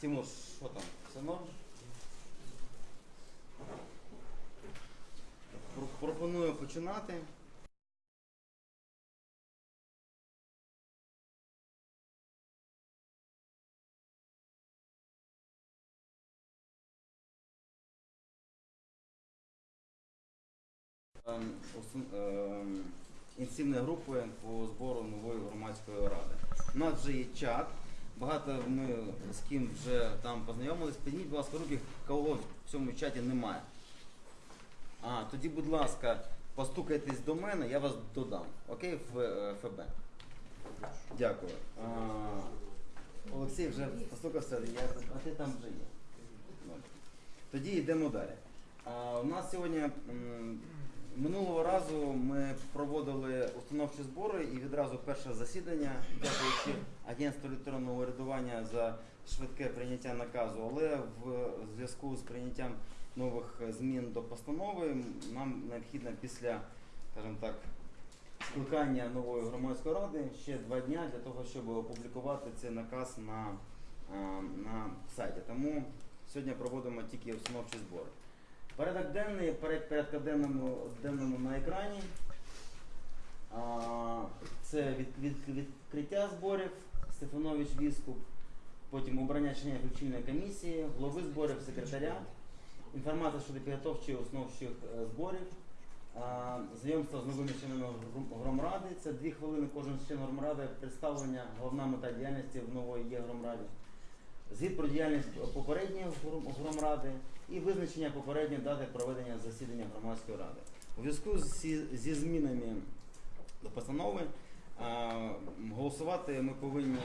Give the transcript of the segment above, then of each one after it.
Тимур, що там? Все норм? Пропоную починати. Ем, ем, Інтенсивної групи по збору нової громадської ради. У нас вже є чат. Багато ми з ким вже там познайомились. Підніміть, будь ласка, руки, кого в цьому чаті немає. А, тоді, будь ласка, постукайтесь до мене, я вас додам. Окей, в е, ФБ. Дякую. А, Олексій вже постукався, я, а ти там вже є. Тоді йдемо далі. А, у нас сьогодні м, минулого разу ми проводили установчі збори і відразу перше засідання, дякуючи агентству електронного урядування за швидке прийняття наказу, але в зв'язку з прийняттям нових змін до постанови нам необхідно після, скажімо так, скликання нової громадської ради ще два дня для того, щоб опублікувати цей наказ на, е, на сайті. Тому сьогодні проводимо тільки установчі збори. Порядок денний, перед порядка денному, на екрані. А, Це від, від, відкриття зборів, Стефанович Віскуп, потім обрання членів включильної комісії, голови зборів, секретаря, інформація щодо підготовчих основчих е, зборів, а, знайомство з новими членами гром- громради. Це дві хвилини кожен член громради, представлення, головна мета діяльності в нової є громраді. Звіт про діяльність попередньої гром- громради і визначення попередньої дати проведення засідання громадської ради. У зв'язку зі, змінами до постанови голосувати ми повинні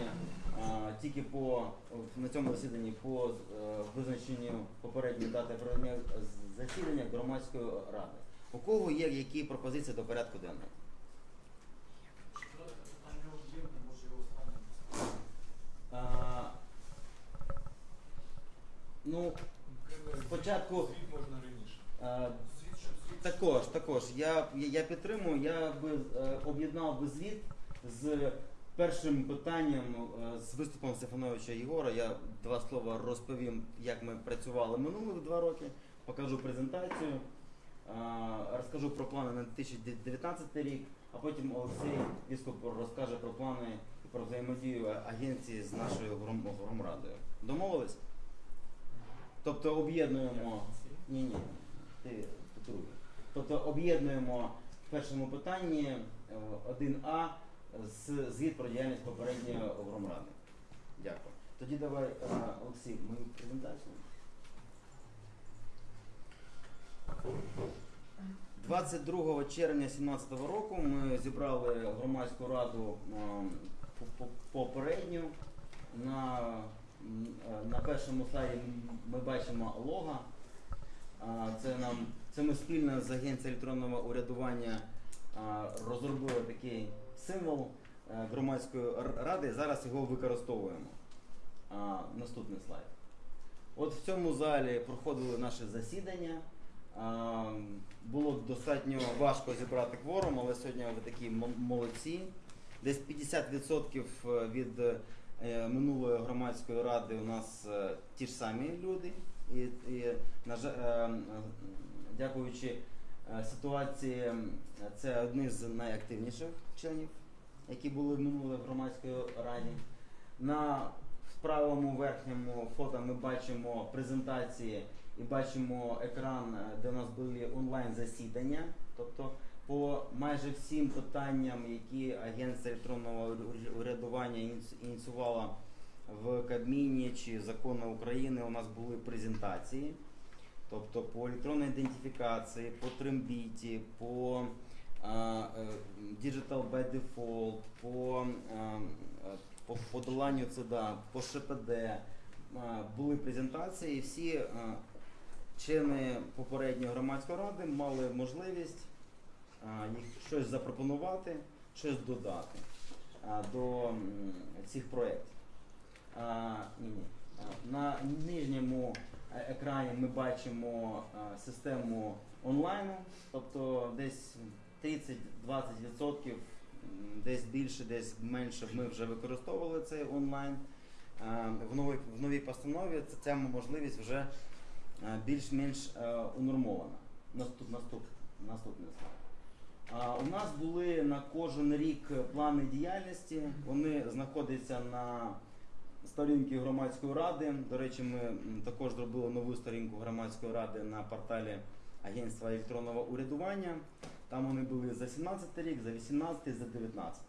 тільки по на цьому засіданні по е, визначенню попередньої дати проведення засідання громадської ради. У кого є які пропозиції до порядку денного? Ну, Спочатку- можна раніше. звіт. Також, також. Я, я, підтримую, я би е, об'єднав би звіт з першим питанням е, з виступом Стефановича Єгора. Я два слова розповім, як ми працювали минулих два роки, покажу презентацію, е, розкажу про плани на 2019 рік, а потім Олексій Віскоп розкаже про плани і про взаємодію агенції з нашою гром- громрадою. Домовились? Тобто об'єднуємо. Ні, ні, ти друге. Тобто об'єднуємо в першому питанні е, 1А з звіт про діяльність попередньої громради. Дякую. Тоді давай, е, Олексій, мою презентацію. 22 червня 2017 року ми зібрали громадську раду е, по- попередню. На, е, на першому слайді ми бачимо лого. А, Це нам це ми спільно з агенцією електронного урядування розробили такий символ е, громадської ради. Зараз його використовуємо. Наступний слайд. От в цьому залі проходили наші засідання. Було достатньо важко зібрати кворум, але сьогодні ви такі молодці. Десь 50% від е, минулої громадської ради у нас е, ті ж самі люди. І, і на жаль, е, е, дякуючи е, ситуації, е, це одні з найактивніших членів, які були в минулої громадської раді. На правому верхньому фото ми бачимо презентації і бачимо екран, е, де у нас були онлайн засідання. Тобто по майже всім питанням, які Агенція електронного урядування ініці- ініціювала в Кабміні чи закони України, у нас були презентації. Тобто по електронній ідентифікації, по трембіті, по а, е, Digital by Default, по, а, е, по подоланню ЦДА, по ШПД а, були презентації, і всі а, члени попередньої громадської ради мали можливість щось запропонувати, щось додати до цих проєктів. На нижньому е- екрані ми бачимо систему онлайну, тобто десь 30-20%, десь більше, десь менше ми вже використовували цей онлайн. в новій, в новій постанові ця, ця можливість вже е, більш-менш е, унормована. Наступ, наступ, наступний слайд. У нас були на кожен рік плани діяльності. Вони знаходяться на сторінці громадської ради. До речі, ми також зробили нову сторінку громадської ради на порталі Агентства електронного урядування. Там вони були за 17 рік, за 18, за 19.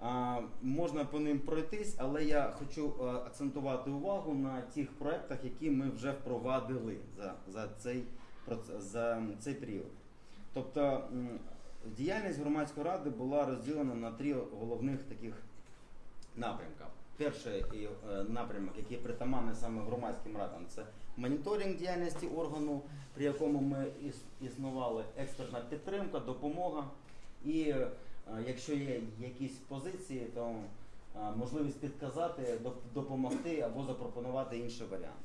А, можна по ним пройтись, але я хочу е, акцентувати увагу на тих проектах, які ми вже впровадили за, за, цей, за цей період. Тобто діяльність громадської ради була розділена на три головних таких напрямка. Перший е, напрямок, який притаманний саме громадським радам, це моніторинг діяльності органу, при якому ми іс- існували експертна підтримка, допомога. І е, якщо є якісь позиції, то е, можливість підказати, допомогти або запропонувати інший варіант.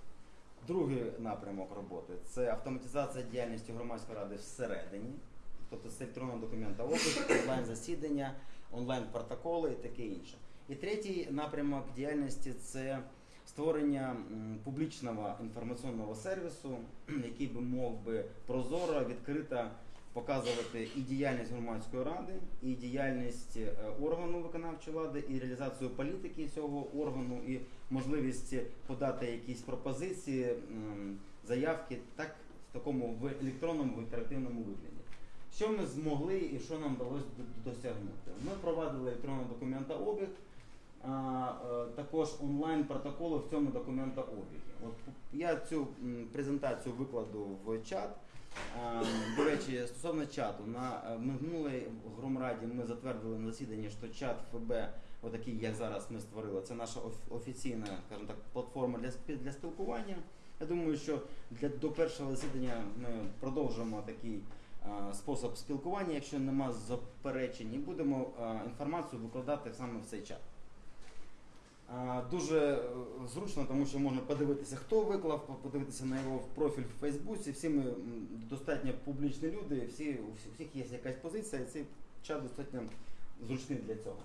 Другий напрямок роботи це автоматизація діяльності громадської ради всередині, тобто з електронного документа опис, онлайн засідання, онлайн протоколи і таке інше. І третій напрямок діяльності це створення публічного інформаційного сервісу, який би мог би прозоро, відкрито показувати і діяльність громадської ради, і діяльність е, органу виконавчої влади, і реалізацію політики цього органу, і можливість подати якісь пропозиції, заявки, так в такому в електронному в інтерактивному вигляді. Що ми змогли і що нам вдалося досягнути? Ми провадили електронний документообіг, а, е, також онлайн протоколи в цьому документообігі. От я цю презентацію викладу в чат. А, До речі, стосовно чату, на е, минулій громраді ми затвердили на засіданні, що чат ФБ, отакий, як зараз ми створили, це наша офіційна, скажімо так, платформа для для спілкування. Я думаю, що для до першого засідання ми продовжимо такий а, спосіб спілкування, якщо нема заперечень, і будемо інформацію викладати саме в цей чат. Дуже е, зручно, тому що можна подивитися, хто виклав, подивитися на його профіль в Фейсбуці. Всі ми достатньо публічні люди, всі, у всіх є якась позиція, і цей чат достатньо зручний для цього.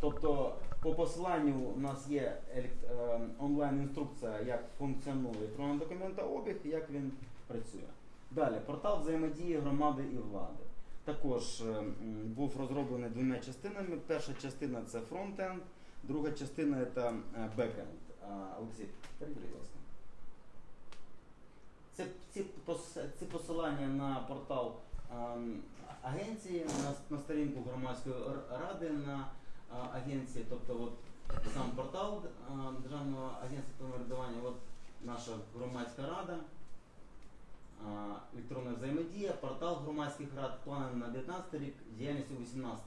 Тобто по посиланню у нас є е, онлайн-інструкція, як функціонує електронний документообіг, як він працює. Далі, портал взаємодії громади і влади. Також е, був розроблений двома частинами. Перша частина це фронтенд, друга частина це е, бекенд. Олексій, перейди, будь ласка. Це ці, ці посилання на портал ем, агенції, на, на сторінку громадської ради на а, агенції, тобто от сам портал Державного агентства самоврядування, от наша громадська рада, електронна взаємодія, портал громадських рад, плани на 19 рік, діяльність у 18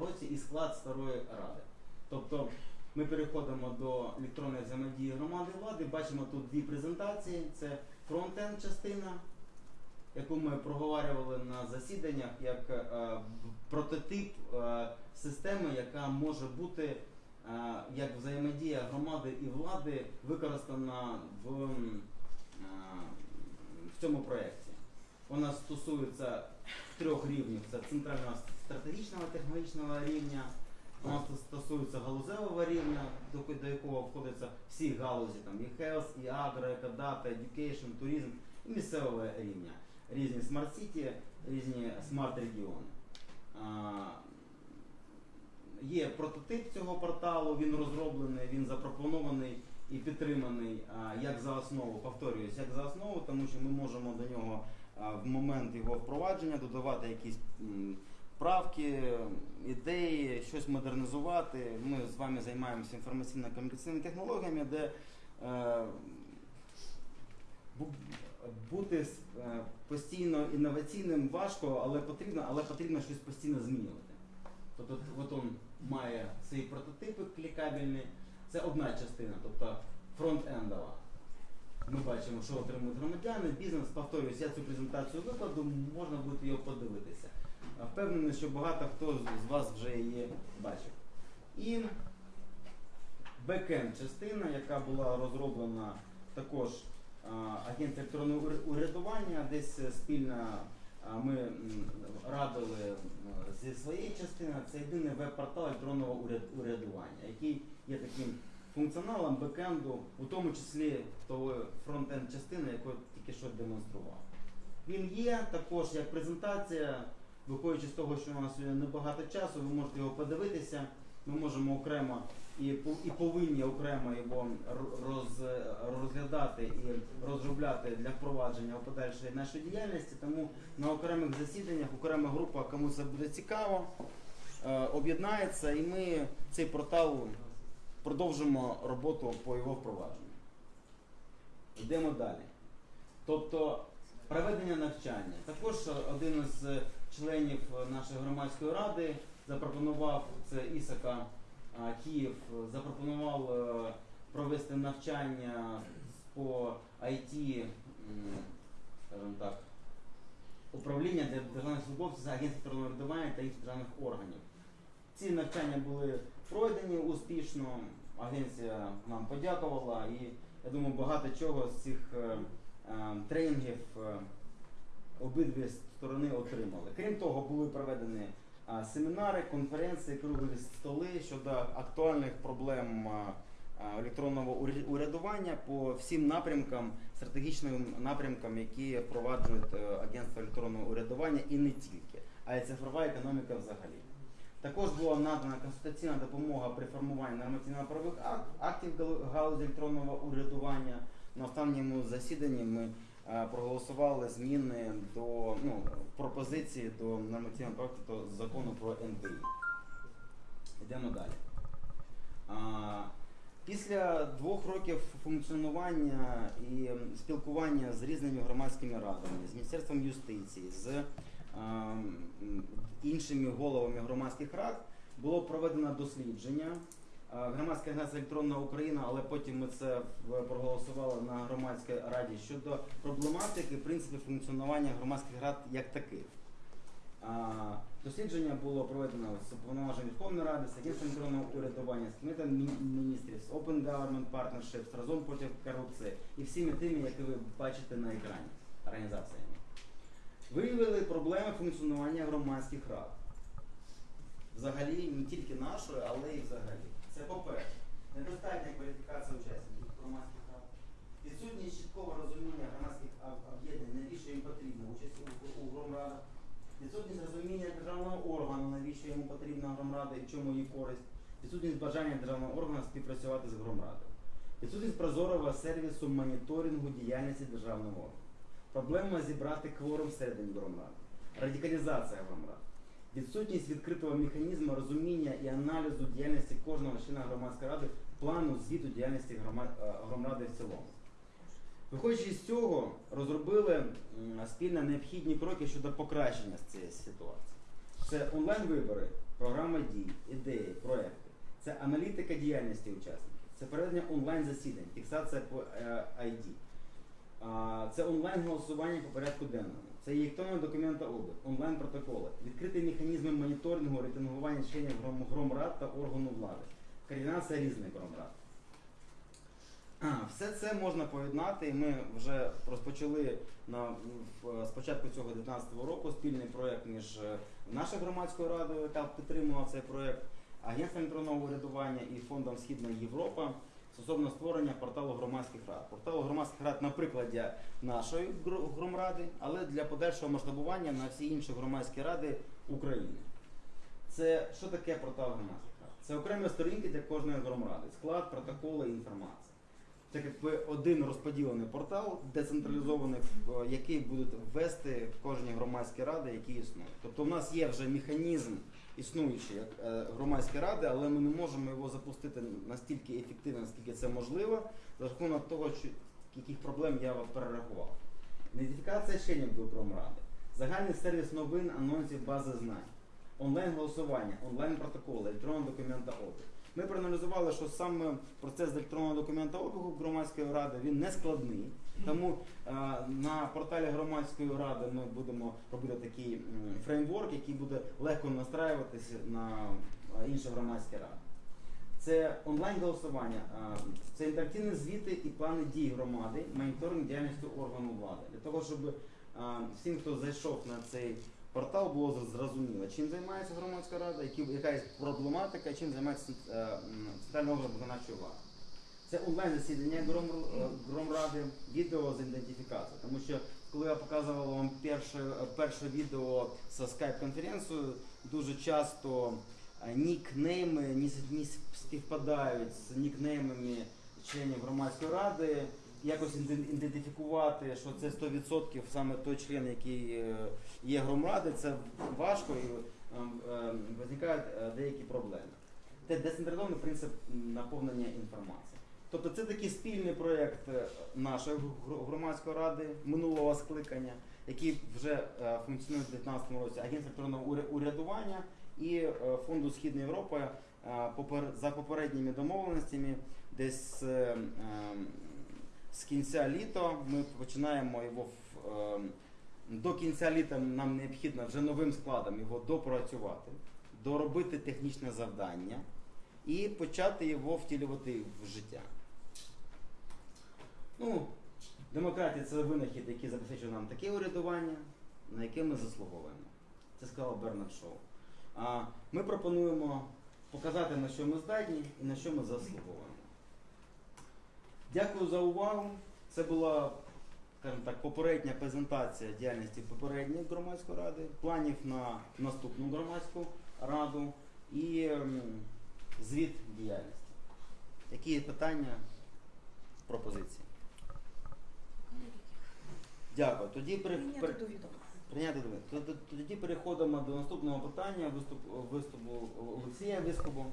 році і склад старої ради. Тобто ми переходимо до електронної взаємодії громади влади, бачимо тут дві презентації. Це фронтенд частина, яку ми проговорювали на засіданнях як е, прототип е, системи, яка може бути е, як взаємодія громади і влади використана в, е, цьому проєкті. Вона стосується трьох рівнів: це центрального стратегічного технологічного рівня. Вона стосується галузевого рівня, до, якого входяться всі галузі, там і health, і agro, eco, data, education, туризм, і місцевого рівня. Різні smart city, різні смарт-регіони. Є прототип цього порталу, він розроблений, він запропонований і підтриманий як за основу, повторююсь, як за основу, тому що ми можемо до нього в момент його впровадження додавати якісь правки, ідеї, щось модернізувати. Ми з вами займаємося інформаційно-комунікаційними технологіями, де е, бути е, постійно інноваційним важко, але потрібно, але потрібно щось постійно змінювати. Тобто от он має свої прототипи клікабельні. Це одна частина, тобто фронт-ендова. Ми бачимо, що отримують громадяни, бізнес, повторююсь, я цю презентацію викладу, можна буде його подивитися. Впевнений, що багато хто з- вас вже її бачив. І бекенд частина, яка була розроблена також агент електронного урядування, десь е, спільно ми радили зі своєї частини, це єдиний веб-портал електронного урядування, який є таким функціоналом бекенду, у тому числі того фронт-енд частини, яку я тільки що демонстрував. Він є також як презентація, виходячи з того, що у нас сьогодні небагато часу, ви можете його подивитися. Ми можемо окремо і, і повинні окремо його роз, розглядати і розробляти для впровадження у подальшої нашої діяльності. Тому на окремих засіданнях окрема група, кому це буде цікаво, е, об'єднається і ми цей портал продовжимо роботу по його впровадженню. Йдемо далі. Тобто проведення навчання. Також один із членів нашої громадської ради запропонував це Ісака Київ, запропонував е, провести навчання по IT, скажімо так, управління для державних службовців, агентів електронного врядування та інших державних органів. Ці навчання були пройдені успішно. Агенція нам подякувала і я думаю, багато чого з цих е, е, тренінгів е, обидві сторони отримали. Крім того, були проведені семінари, конференції, круглі столи щодо актуальних проблем електронного уря- урядування по всім напрямкам, стратегічним напрямкам, які впроваджують е, агентство електронного урядування і не тільки, а й цифрова економіка взагалі. Також була надана консультаційна допомога при формуванні нормативно-правових ак- актів галузі електронного урядування. На останньому засіданні ми проголосували зміни до ну, пропозиції до нормативного проекту закону про НБІ. Йдемо далі. А, Після двох років функціонування і спілкування з різними громадськими радами, з Міністерством юстиції, з ем, іншими головами громадських рад було проведено дослідження. Громадська агенція електронна Україна, але потім ми це проголосували на громадській раді щодо проблематики, принципів функціонування громадських рад як таких. Дослідження було проведено з уповноваженням Верховної Ради, з Агентством електронного урядування, з Кабінетом Мі- міністрів, з Open Government Partnerships, разом проти корупції і всіми тими, які ви бачите на екрані організаціями. Виявили проблеми функціонування громадських рад. Взагалі, не тільки нашої, але і взагалі. Це по-перше, недостатня кваліфікація учасників громадських рад, відсутність чіткого розуміння громадських об'єднань, навіщо їм потрібна участь у, громрадах, відсутність розуміння державного органу, навіщо йому потрібна громрада і чому її користь, відсутність бажання державного органу співпрацювати з громрадою, відсутність прозорого сервісу моніторингу діяльності державного органу, проблема зібрати кворум всередині громради, радикалізація громрад, відсутність відкритого механізму розуміння і аналізу діяльності кожного члена громадської ради, плану звіту діяльності грома- е, в цілому. Виходячи з цього, розробили спільно необхідні кроки щодо покращення цієї ситуації. Це онлайн-вибори, програма дій, ідеї, проекти, це аналітика діяльності учасників, це проведення онлайн-засідань, фіксація по е, ID, це онлайн-голосування по порядку денному, це електронний документообіг, онлайн-протоколи, відкриті механізми моніторингу, рейтингування гром- громрад та органу влади, координація різних громрад. Все це можна поєднати, ми вже розпочали на з початку цього 2019 року спільний проєкт між е, нашою громадською радою, яка підтримувала цей проєкт, Агентством електронного урядування і фондом Східна Європа стосовно створення порталу громадських рад. Порталу громадських рад на прикладі нашої гр- громради, але для подальшого масштабування на всі інші громадські ради України. Це що таке портал громадських рад? Це окремі сторінки для кожної громради, склад, протоколи, інформація. Це якби один розподілений портал, децентралізований, який будуть ввести кожні громадські ради, які існують. Тобто у нас є вже механізм існуючий як е, громадські ради, але ми не можемо його запустити настільки ефективно, наскільки це можливо, за рахунок того, що яких проблем я перерахував. Ідентифікація членів до громради, загальний сервіс новин, анонсів, бази знань, онлайн-голосування, онлайн-протоколи, електронного документообіг. Ми проаналізували, що саме процес електронного документообігу громадської ради він не складний. Тому е, на порталі громадської ради ми будемо робити такий фреймворк, який буде легко настраюватися на е, інші громадські ради. Це онлайн-голосування, е, це інтерактивні звіти і плани дій громади, моніторинг діяльності органу влади. Для того, щоб всім, хто зайшов на цей портал, було зрозуміло, чим займається громадська рада, яка є проблематика, чим займається центральний орган виконавчої влади. Це онлайн засідання Гром, е, Громради, відео з ідентифікацією. Тому що коли я показував вам перше, перше відео з скайп-конференцією, дуже часто е, нікнейми не, співпадають з нікнеймами членів громадської ради. Якось іде- ідентифікувати, що це 100% саме той член, який е, є громради, це важко і е, е, виникають деякі проблеми. Це децентралізований принцип наповнення інформації. Тобто це такий спільний проєкт е, нашої громадської ради минулого скликання, який вже е, функціонує в 2019 році, Агентство електронного урядування і е, Фонду Східна Європа за попередніми домовленостями десь з кінця літа ми починаємо його до кінця літа нам необхідно вже новим складом його допрацювати, доробити технічне завдання і почати його втілювати в життя. Ну, демократія це винахід, який забезпечує нам таке урядування, на яке ми заслуговуємо. Це сказав Бернард Шоу. А ми пропонуємо показати, на що ми здатні і на що ми заслуговуємо. Дякую за увагу. Це була, скажімо так, попередня презентація діяльності попередньої громадської ради, планів на наступну громадську раду і ем, звіт діяльності. Які питання, пропозиції? Дякую. Тоді при, Прийняти при- до відома. Прийняти до відома. Тоді переходимо до наступного питання виступ, виступу Олексія Вискобу.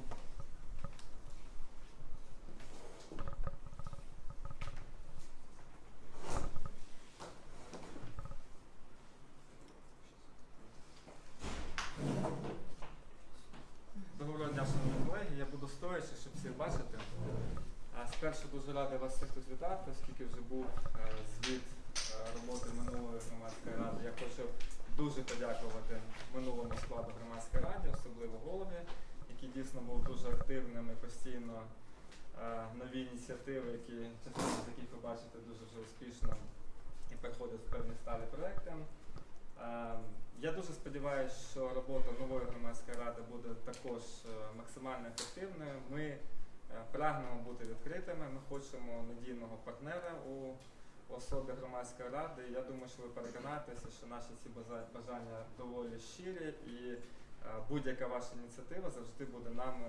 Доброго дня, шановні колеги. Я буду стоячи, щоб всіх бачити. А спершу дуже радий вас всіх тут вітати, оскільки вже був е, звіт е, роботи минулої громадської ради. Я хочу дуже подякувати минулому складу громадської ради, особливо голові, який дійсно був дуже активним і постійно е, нові ініціативи, які частину з яких ви бачите дуже вже успішно і переходять в певні сталі проекти. Е, Я дуже сподіваюся, що робота нової громадської ради буде також е, максимально ефективною. Ми е, прагнемо бути відкритими. Ми хочемо надійного партнера у особі громадської ради. Я думаю, що ви переконаєтеся, що наші ці бажання доволі щирі і е, будь-яка ваша ініціатива завжди буде нами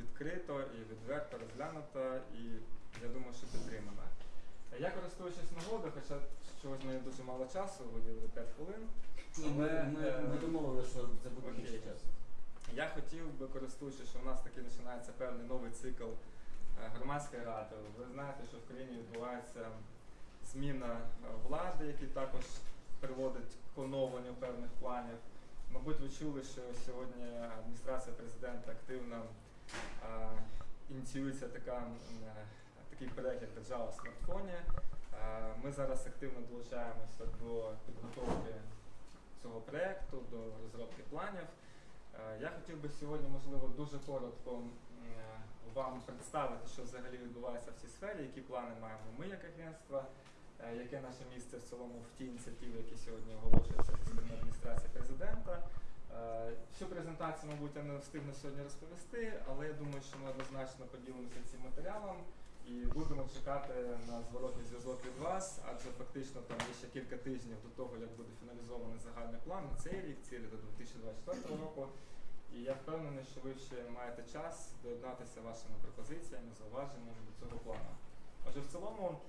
відкрито і відверто розглянута, і я думаю, що підтримана. Я користуючись нагодою, хоча чогось мені дуже мало часу, виділили 5 хвилин. Ні, ми, ми, е, ми домовилися, що це буде окей. більше часу. Я хотів би, користуючись, що в нас таки починається певний новий цикл е, громадської ради. Ви знаєте, що в країні відбувається зміна е, влади, які також приводить к оновленню певних планів. Мабуть, ви чули, що сьогодні адміністрація президента активно е, ініціюється така, е, такий як держава в смартфоні. Е, Ми зараз активно долучаємося до підготовки цього проекту, до розробки планів. Е, Я хотів би сьогодні, можливо, дуже коротко е, вам представити, що взагалі відбувається в цій сфері, які плани маємо ми як агентство, е, яке наше місце в цілому в ті ініціативи, які сьогодні оголошуються зі сторони адміністрації президента. Всю презентацію, мабуть, я не встигну сьогодні розповісти, але я думаю, що ми однозначно поділимося цим матеріалом і будемо чекати на зворотний зв'язок від вас, адже фактично там є ще кілька тижнів до того, як буде фіналізований загальний план на цей рік, цілі до 2024 року. І я впевнений, що ви ще маєте час доєднатися вашими пропозиціями, зауваженнями до цього плану. Отже, в цілому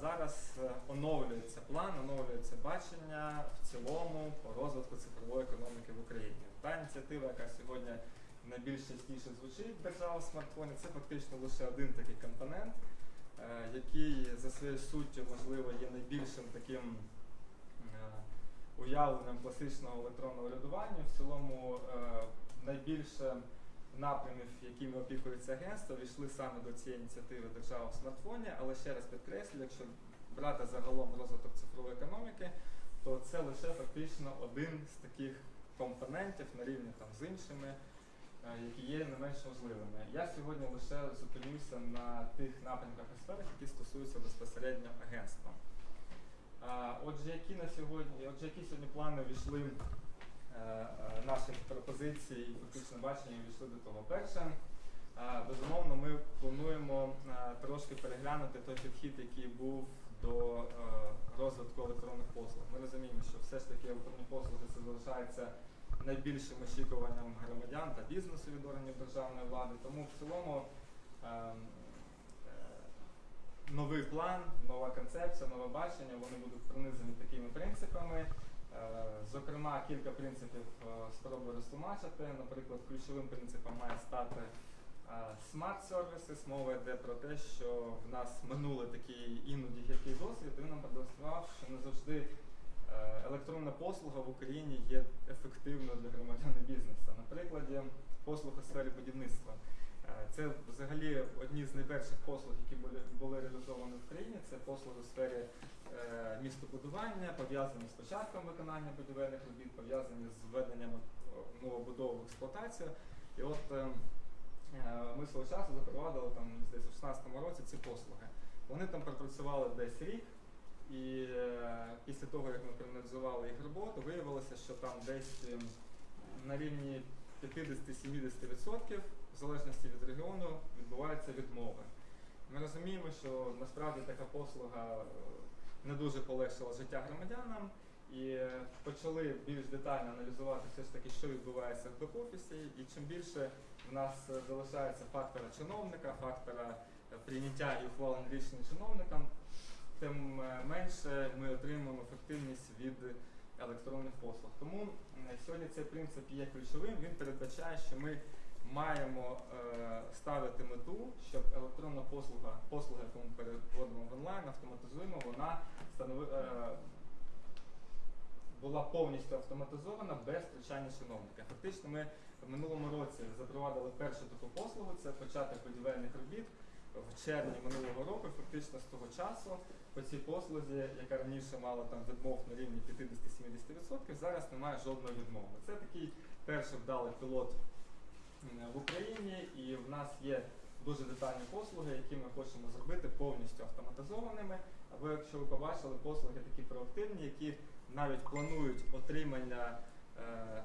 зараз е, оновлюється план, оновлюється бачення в цілому по розвитку цифрової економіки в Україні. Та ініціатива, яка сьогодні найбільш частіше звучить держава в смартфоні, це фактично лише один такий компонент, е, який за своєю суттю, можливо, є найбільшим таким е, уявленням класичного електронного урядування. В цілому е, найбільше напрямів, якими опікується агентство, війшли саме до цієї ініціативи держава в смартфоні, але ще раз підкреслю, якщо брати загалом розвиток цифрової економіки, то це лише фактично один з таких компонентів на рівні там з іншими, які є не менш важливими. Я сьогодні лише зупинюся на тих напрямках і які стосуються безпосередньо агентства. Отже, які на сьогодні, отже, які сьогодні плани війшли е, е, наші пропозиції і фактично бачення війшли до того. Перше, е, безумовно, ми плануємо е, трошки переглянути той підхід, який був до е, розвитку електронних послуг. Ми розуміємо, що все ж таки електронні послуги це залишається найбільшим очікуванням громадян та бізнесу від органів державної влади. Тому в цілому ем, е, новий план, нова концепція, нове бачення, вони будуть пронизані такими принципами. Е, Зокрема, кілька принципів е, спробую розтлумачити. Наприклад, ключовим принципом має стати смарт сервіси. Мова йде про те, що в нас минулий такий іноді гіркий досвід, він нам продемонстрував, що не завжди електронна послуга в Україні є ефективною для громадян і бізнесу. На прикладі послуг у сфері будівництва. Е, Це взагалі одні з найперших послуг, які були, були реалізовані в країні. Це послуги у сфері е, містобудування, пов'язані з початком виконання будівельних робіт, пов'язані з введенням е, новобудов в експлуатацію. І от е, е, ми свого часу запровадили там десь у 16 році ці послуги. Вони там пропрацювали десь рік, і е, після того, як ми проаналізували їх роботу, виявилося, що там десь ем, на рівні 50-70% в залежності від регіону відбуваються відмови. Ми розуміємо, що насправді така послуга е, не дуже полегшила життя громадянам і е, почали більш детально аналізувати все ж таки, що відбувається в бек-офісі, і чим більше в нас е, залишається фактора чиновника, фактора е, прийняття і ухвалень рішень чиновникам, тим е, менше ми отримуємо ефективність від електронних послуг. Тому сьогодні цей принцип є ключовим. Він передбачає, що ми маємо е, ставити мету, щоб електронна послуга, послуга, яку ми переводимо в онлайн, автоматизуємо, вона е, була повністю автоматизована без втручання чиновника. Фактично, ми в минулому році запровадили першу таку послугу, це початок будівельних робіт в червні минулого року. Фактично з того часу по цій послузі, яка раніше мала там відмов на рівні 50-70%, зараз немає жодної відмови. Це такий перший вдалий пілот в Україні, і в нас є дуже детальні послуги, які ми хочемо зробити повністю автоматизованими. Або якщо ви побачили, послуги такі проактивні, які навіть планують отримання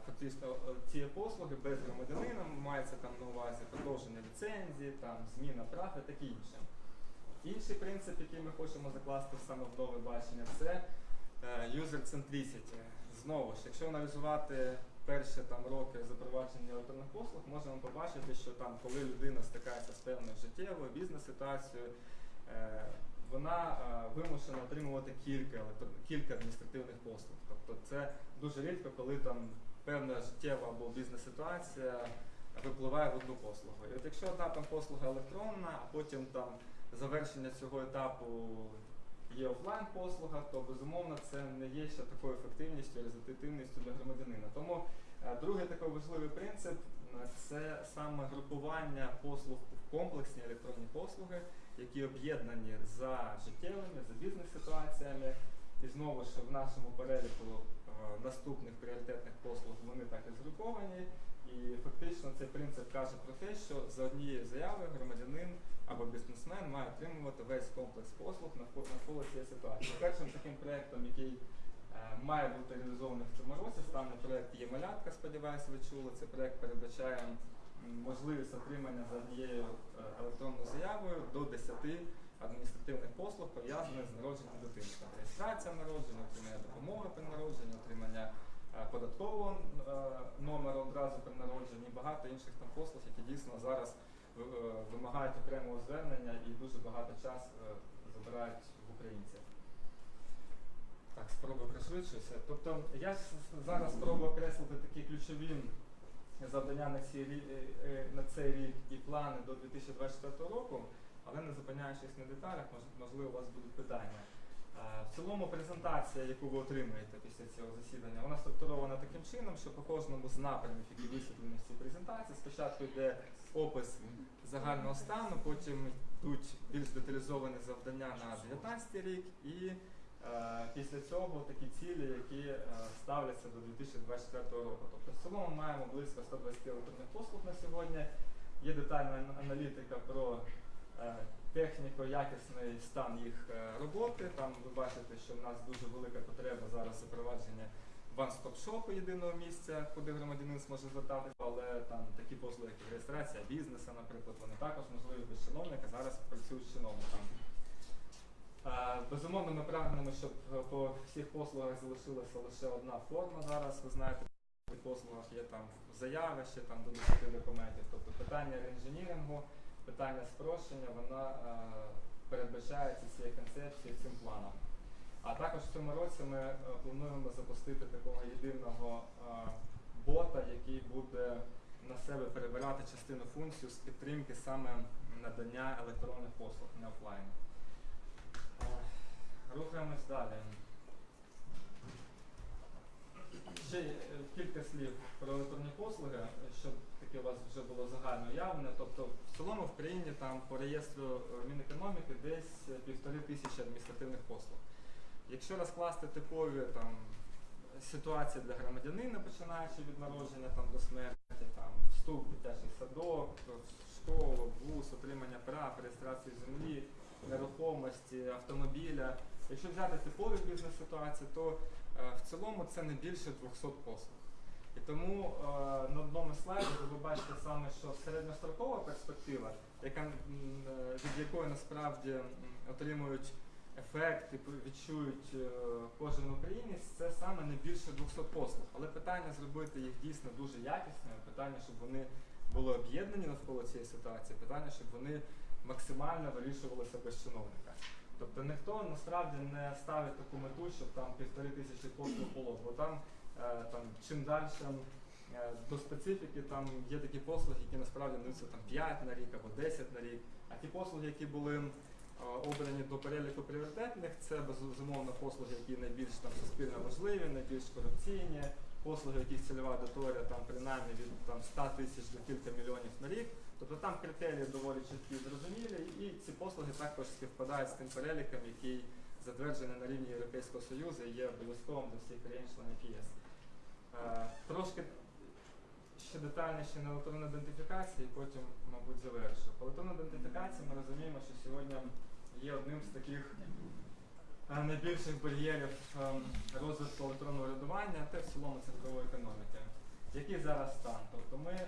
фактично е, цієї послуги без громадянина, мається там на увазі продовження ліцензії, там зміна прав і таке інше. Інший принцип, який ми хочемо закласти саме в нове бачення, це е, user centricity. Знову ж, якщо аналізувати перші там роки запровадження електронних послуг, можемо побачити, що там, коли людина стикається з певною життєвою бізнес-ситуацією, е, вона е, вимушена отримувати кілька кілька адміністративних послуг. Тобто це дуже рідко, коли там певна життєва або бізнес-ситуація випливає в одну послугу. І от якщо одна там послуга електронна, а потім там завершення цього етапу є офлайн послуга, то безумовно це не є ще такою ефективністю, результативністю для громадянина. Тому е, другий такий важливий принцип е, це саме групування послуг в комплексні електронні послуги, які об'єднані за життєвими, за бізнес-ситуаціями. І знову ж в нашому переліку е, наступних пріоритетних послуг вони так і згруповані. І фактично цей принцип каже про те, що за однією заявою громадянин або бізнесмен має отримувати весь комплекс послуг навколо цієї ситуації. Першим таким проєктом, який е, має бути реалізований в цьому році, стане проєкт є малятка, сподіваюся, ви чули. Цей проєкт передбачає можливість отримання за однією е, електронною заявою до 10 адміністративних послуг, пов'язаних з народженням дитини. Реєстрація народження, отримання допомоги при народженні, отримання е, податкового е, номеру одразу при народженні, і багато інших там послуг, які дійсно зараз вимагають окремого звернення і дуже багато часу забирають в українців. Так, спробую пришвидшуся. Тобто я зараз спробую окреслити такі ключові завдання на, ці, е, е, на цей рік і плани до 2024 року, але не зупиняючись на деталях, можливо, у вас будуть питання. Е, В цілому презентація, яку ви отримаєте після цього засідання, вона структурована таким чином, що по кожному з напрямів, які висвітлені в цій презентації, спочатку йде опис загального стану, потім йдуть більш деталізовані завдання на 2019 рік і після цього такі цілі, які е, ставляться до 2024 року. Тобто в цілому маємо близько 120 електронних послуг на сьогодні. Є детальна аналітика про е, техніко-якісний стан їх е, роботи. Там ви бачите, що в нас дуже велика потреба зараз запровадження ван-стоп-шопу єдиного місця, куди громадянин зможе звертатися, але там такі послуги, як реєстрація бізнесу, наприклад, вони також можливі без чиновника, зараз працюють з чиновником. Е, Безумовно, ми прагнемо, щоб е, по всіх послугах залишилася лише одна форма зараз. Ви знаєте, в послугах є там заяви, ще там до 10 документів. Тобто питання реінженірингу, питання спрощення, вона е, передбачається цією концепцією цим планом. А також в цьому році ми плануємо запустити такого єдиного бота, який буде на себе перебирати частину функцій з підтримки саме надання електронних послуг, не офлайн. Рухаємось далі. Ще е, кілька слів про електронні послуги, щоб таке у вас вже було загально уявлення. Тобто в цілому в країні там по реєстру е, Мінекономіки десь е, півтори тисячі адміністративних послуг. Якщо розкласти типові там ситуації для громадянина, починаючи від народження там до смерті, там вступ в дитячий садок, школу, вуз, отримання прав, реєстрації землі, нерухомості, автомобіля. Якщо взяти типові бізнес-ситуації, то е, в цілому це не більше 200 послуг. І тому е, на одному слайді ви бачите саме, що середньострокова перспектива, яка, е, від якої насправді отримують ефект і відчують кожен українець, це саме не більше 200 послуг. Але питання зробити їх дійсно дуже якісними, питання, щоб вони були об'єднані навколо цієї ситуації, питання, щоб вони максимально вирішувалися без чиновника. Тобто ніхто насправді не ставить таку мету, щоб там півтори тисячі послуг було, бо там, е, там чим далі е, до специфіки там є такі послуги, які насправді несуться там 5 на рік або 10 на рік. А ті послуги, які були е, обрані до переліку пріоритетних, це безумовно послуги, які найбільш там суспільно важливі, найбільш корупційні, послуги, яких цільова аудиторія там принаймні від там 100 тисяч до кілька мільйонів на рік. Тобто там критерії доволі чіткі і зрозумілі, і ці послуги також співпадають з тим переліком, який затверджений на рівні Європейського Союзу і є обов'язковим для всіх країн-членів ЄС. Е, Трошки ще детальніше на електронну ідентифікацію, і потім, мабуть, завершу. По електронній ідентифікації ми розуміємо, що сьогодні є одним з таких е, найбільших бар'єрів ем, розвитку електронного урядування та в цілому цифрової економіки. Який зараз стан? Тобто ми е,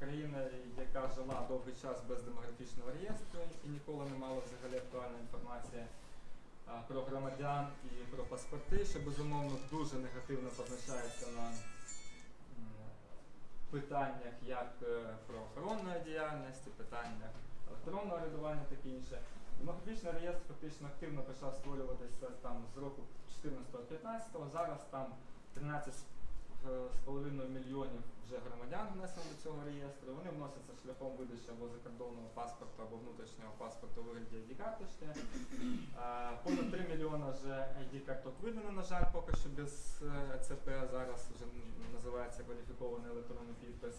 країна, яка жила довгий час без демографічного реєстру і ніколи не мала взагалі актуальної інформації про громадян і про паспорти, що безумовно дуже негативно позначається на питаннях як е, правоохоронної діяльності, питаннях електронного рядування, таке інше. Демографічний реєстр фактично активно почав створюватися там з року 14-15, зараз там 13 з з половиною мільйонів вже громадян внесено до цього реєстру. Вони вносяться шляхом видачі або закордонного паспорту, або внутрішнього паспорту у вигляді ID-карточки. Е, Понад 3 мільйона вже ID-карток видано, на жаль, поки що без е, ЦП, зараз вже називається кваліфікований електронний підпис.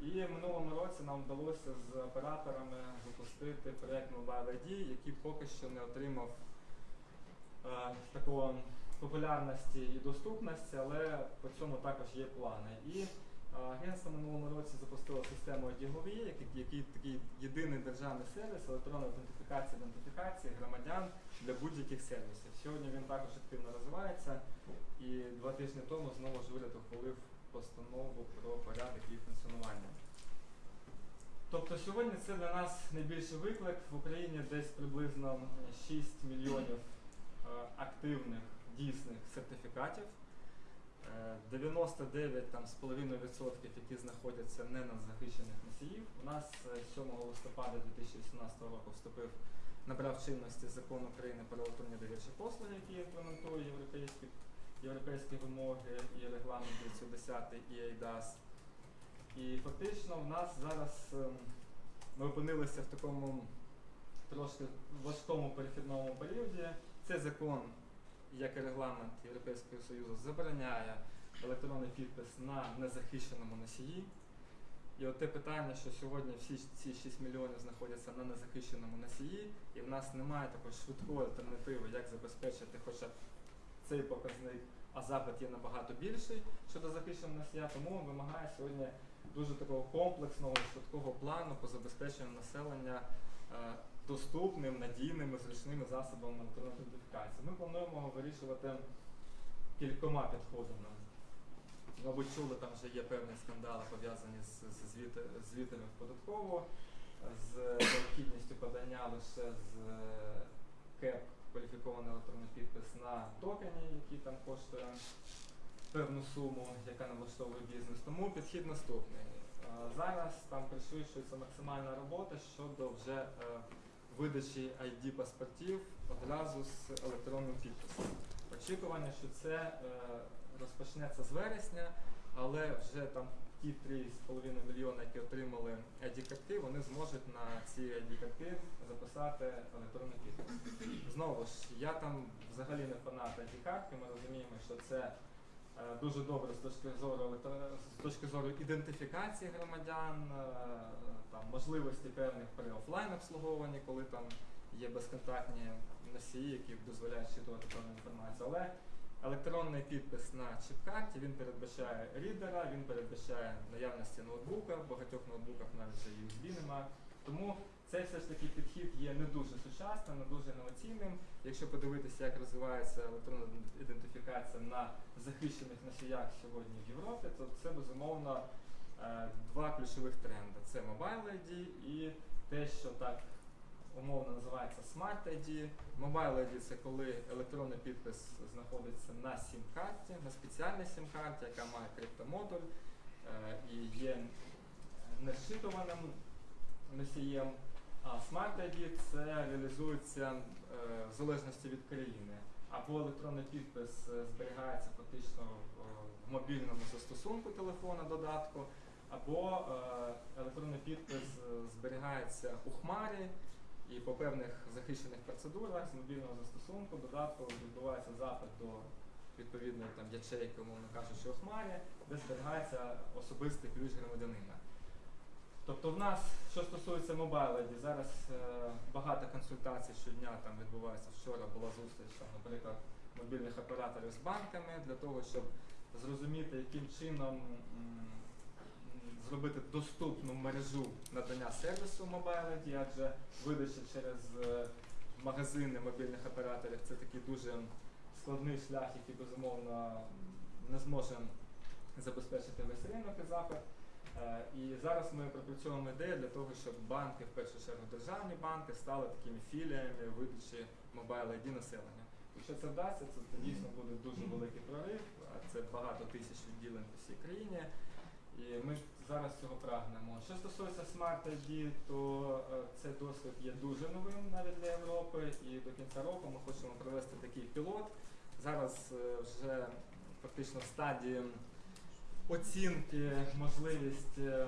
І в минулому році нам вдалося з операторами запустити проєкт Mobile ID, який поки що не отримав е, такого популярності і доступності, але по цьому також є плани. І е, агентство минулому році запустило систему DGOVE, який, який такий єдиний державний сервіс електронної аутентифікації ідентифікації громадян для будь-яких сервісів. Сьогодні він також активно розвивається, і два тижні тому знову ж уряд ухвалив постанову про порядок її функціонування. Тобто сьогодні це для нас найбільший виклик. В Україні десь приблизно 6 мільйонів е, активних дійсних сертифікатів. Е, 99 з половиною відсотків, які знаходяться не на захищених носіїв. У нас е, 7 листопада 2018 року вступив набрав чинності закон України про електронні довірчі послуги, який імплементує європейські, європейські вимоги і регламент 210 і EIDAS. І фактично в нас зараз ем, ми опинилися в такому трошки важкому перехідному періоді. Цей закон, як і регламент Європейського Союзу, забороняє електронний підпис на незахищеному носії. І от те питання, що сьогодні всі ці 6 мільйонів знаходяться на незахищеному носії, і в нас немає такої швидкої альтернативи, як забезпечити хоча цей показник, а запит є набагато більший щодо захищеного носія, тому вимагає сьогодні дуже такого комплексного швидкого плану по забезпеченню населення е, доступним, надійними, зручними засобами електронної ідентифікації. Ми плануємо вирішувати кількома підходами. Мабуть, чули, там вже є певні скандали пов'язані з, з звіти, звітами в податкову, з необхідністю подання лише з е, КЕП кваліфікований електронний підпис на токені, який там коштує певну суму, яка не влаштовує бізнес. Тому підхід наступний. Е, Зараз там пришвидшується максимальна робота щодо вже е, видачі ID паспортів одразу з електронним підписом. Очікування, що це е, розпочнеться з вересня, але вже там ті 3,5 мільйони, які отримали ID-картки, вони зможуть на ці ID-картки записати електронний підпис. Знову ж, я там взагалі не фанат ID-картки, ми розуміємо, що це дуже добре з точки зору з точки зору ідентифікації громадян, е, там можливості певних при офлайн обслуговуванні, коли там є безконтактні носії, які дозволяють щитувати певну інформацію. Але електронний підпис на чіп-карті він передбачає рідера, він передбачає наявності ноутбука, в багатьох ноутбуках навіть USB нема. Тому цей все ж таки підхід є не дуже сучасним, не дуже інноваційним. Якщо подивитися, як розвивається електронна ідентифікація на захищених носіях сьогодні в Європі, то це безумовно е, два ключових тренди: це Mobile ID і те, що так умовно називається Smart ID. Mobile ID це коли електронний підпис знаходиться на сім-карті, на спеціальній сім-карті, яка має криптомодуль е, і є нешитуваним носієм. А Smart ID це реалізується е, в залежності від країни. Або електронний підпис е, зберігається фактично в, в мобільному застосунку телефона додатку, або е, електронний підпис е, зберігається у хмарі і по певних захищених процедурах з мобільного застосунку додатку відбувається запит до відповідної там ячейки, умовно кажучи, у хмарі, де зберігається особистий ключ громадянина. Тобто в нас, що стосується ID, зараз е, багато консультацій щодня там відбувається. Вчора була зустріч, там, наприклад, мобільних операторів з банками для того, щоб зрозуміти, яким чином м, зробити доступну мережу надання сервісу Mobile адже видача через е, магазини мобільних операторів це такий дуже складний шлях, який безумовно не зможе забезпечити весь ринок і запит. Е, І зараз ми пропрацьовуємо ідею для того, щоб банки, в першу чергу державні банки, стали такими філіями видачі Mobile ID населення. Якщо це вдасться, це, це дійсно буде дуже великий прорив, це багато тисяч відділень по всій країні. І ми зараз цього прагнемо. Що стосується Smart ID, то е, цей досвід є дуже новим навіть для Європи, і до кінця року ми хочемо провести такий пілот. Зараз е, вже фактично в стадії оцінки можливість е, е,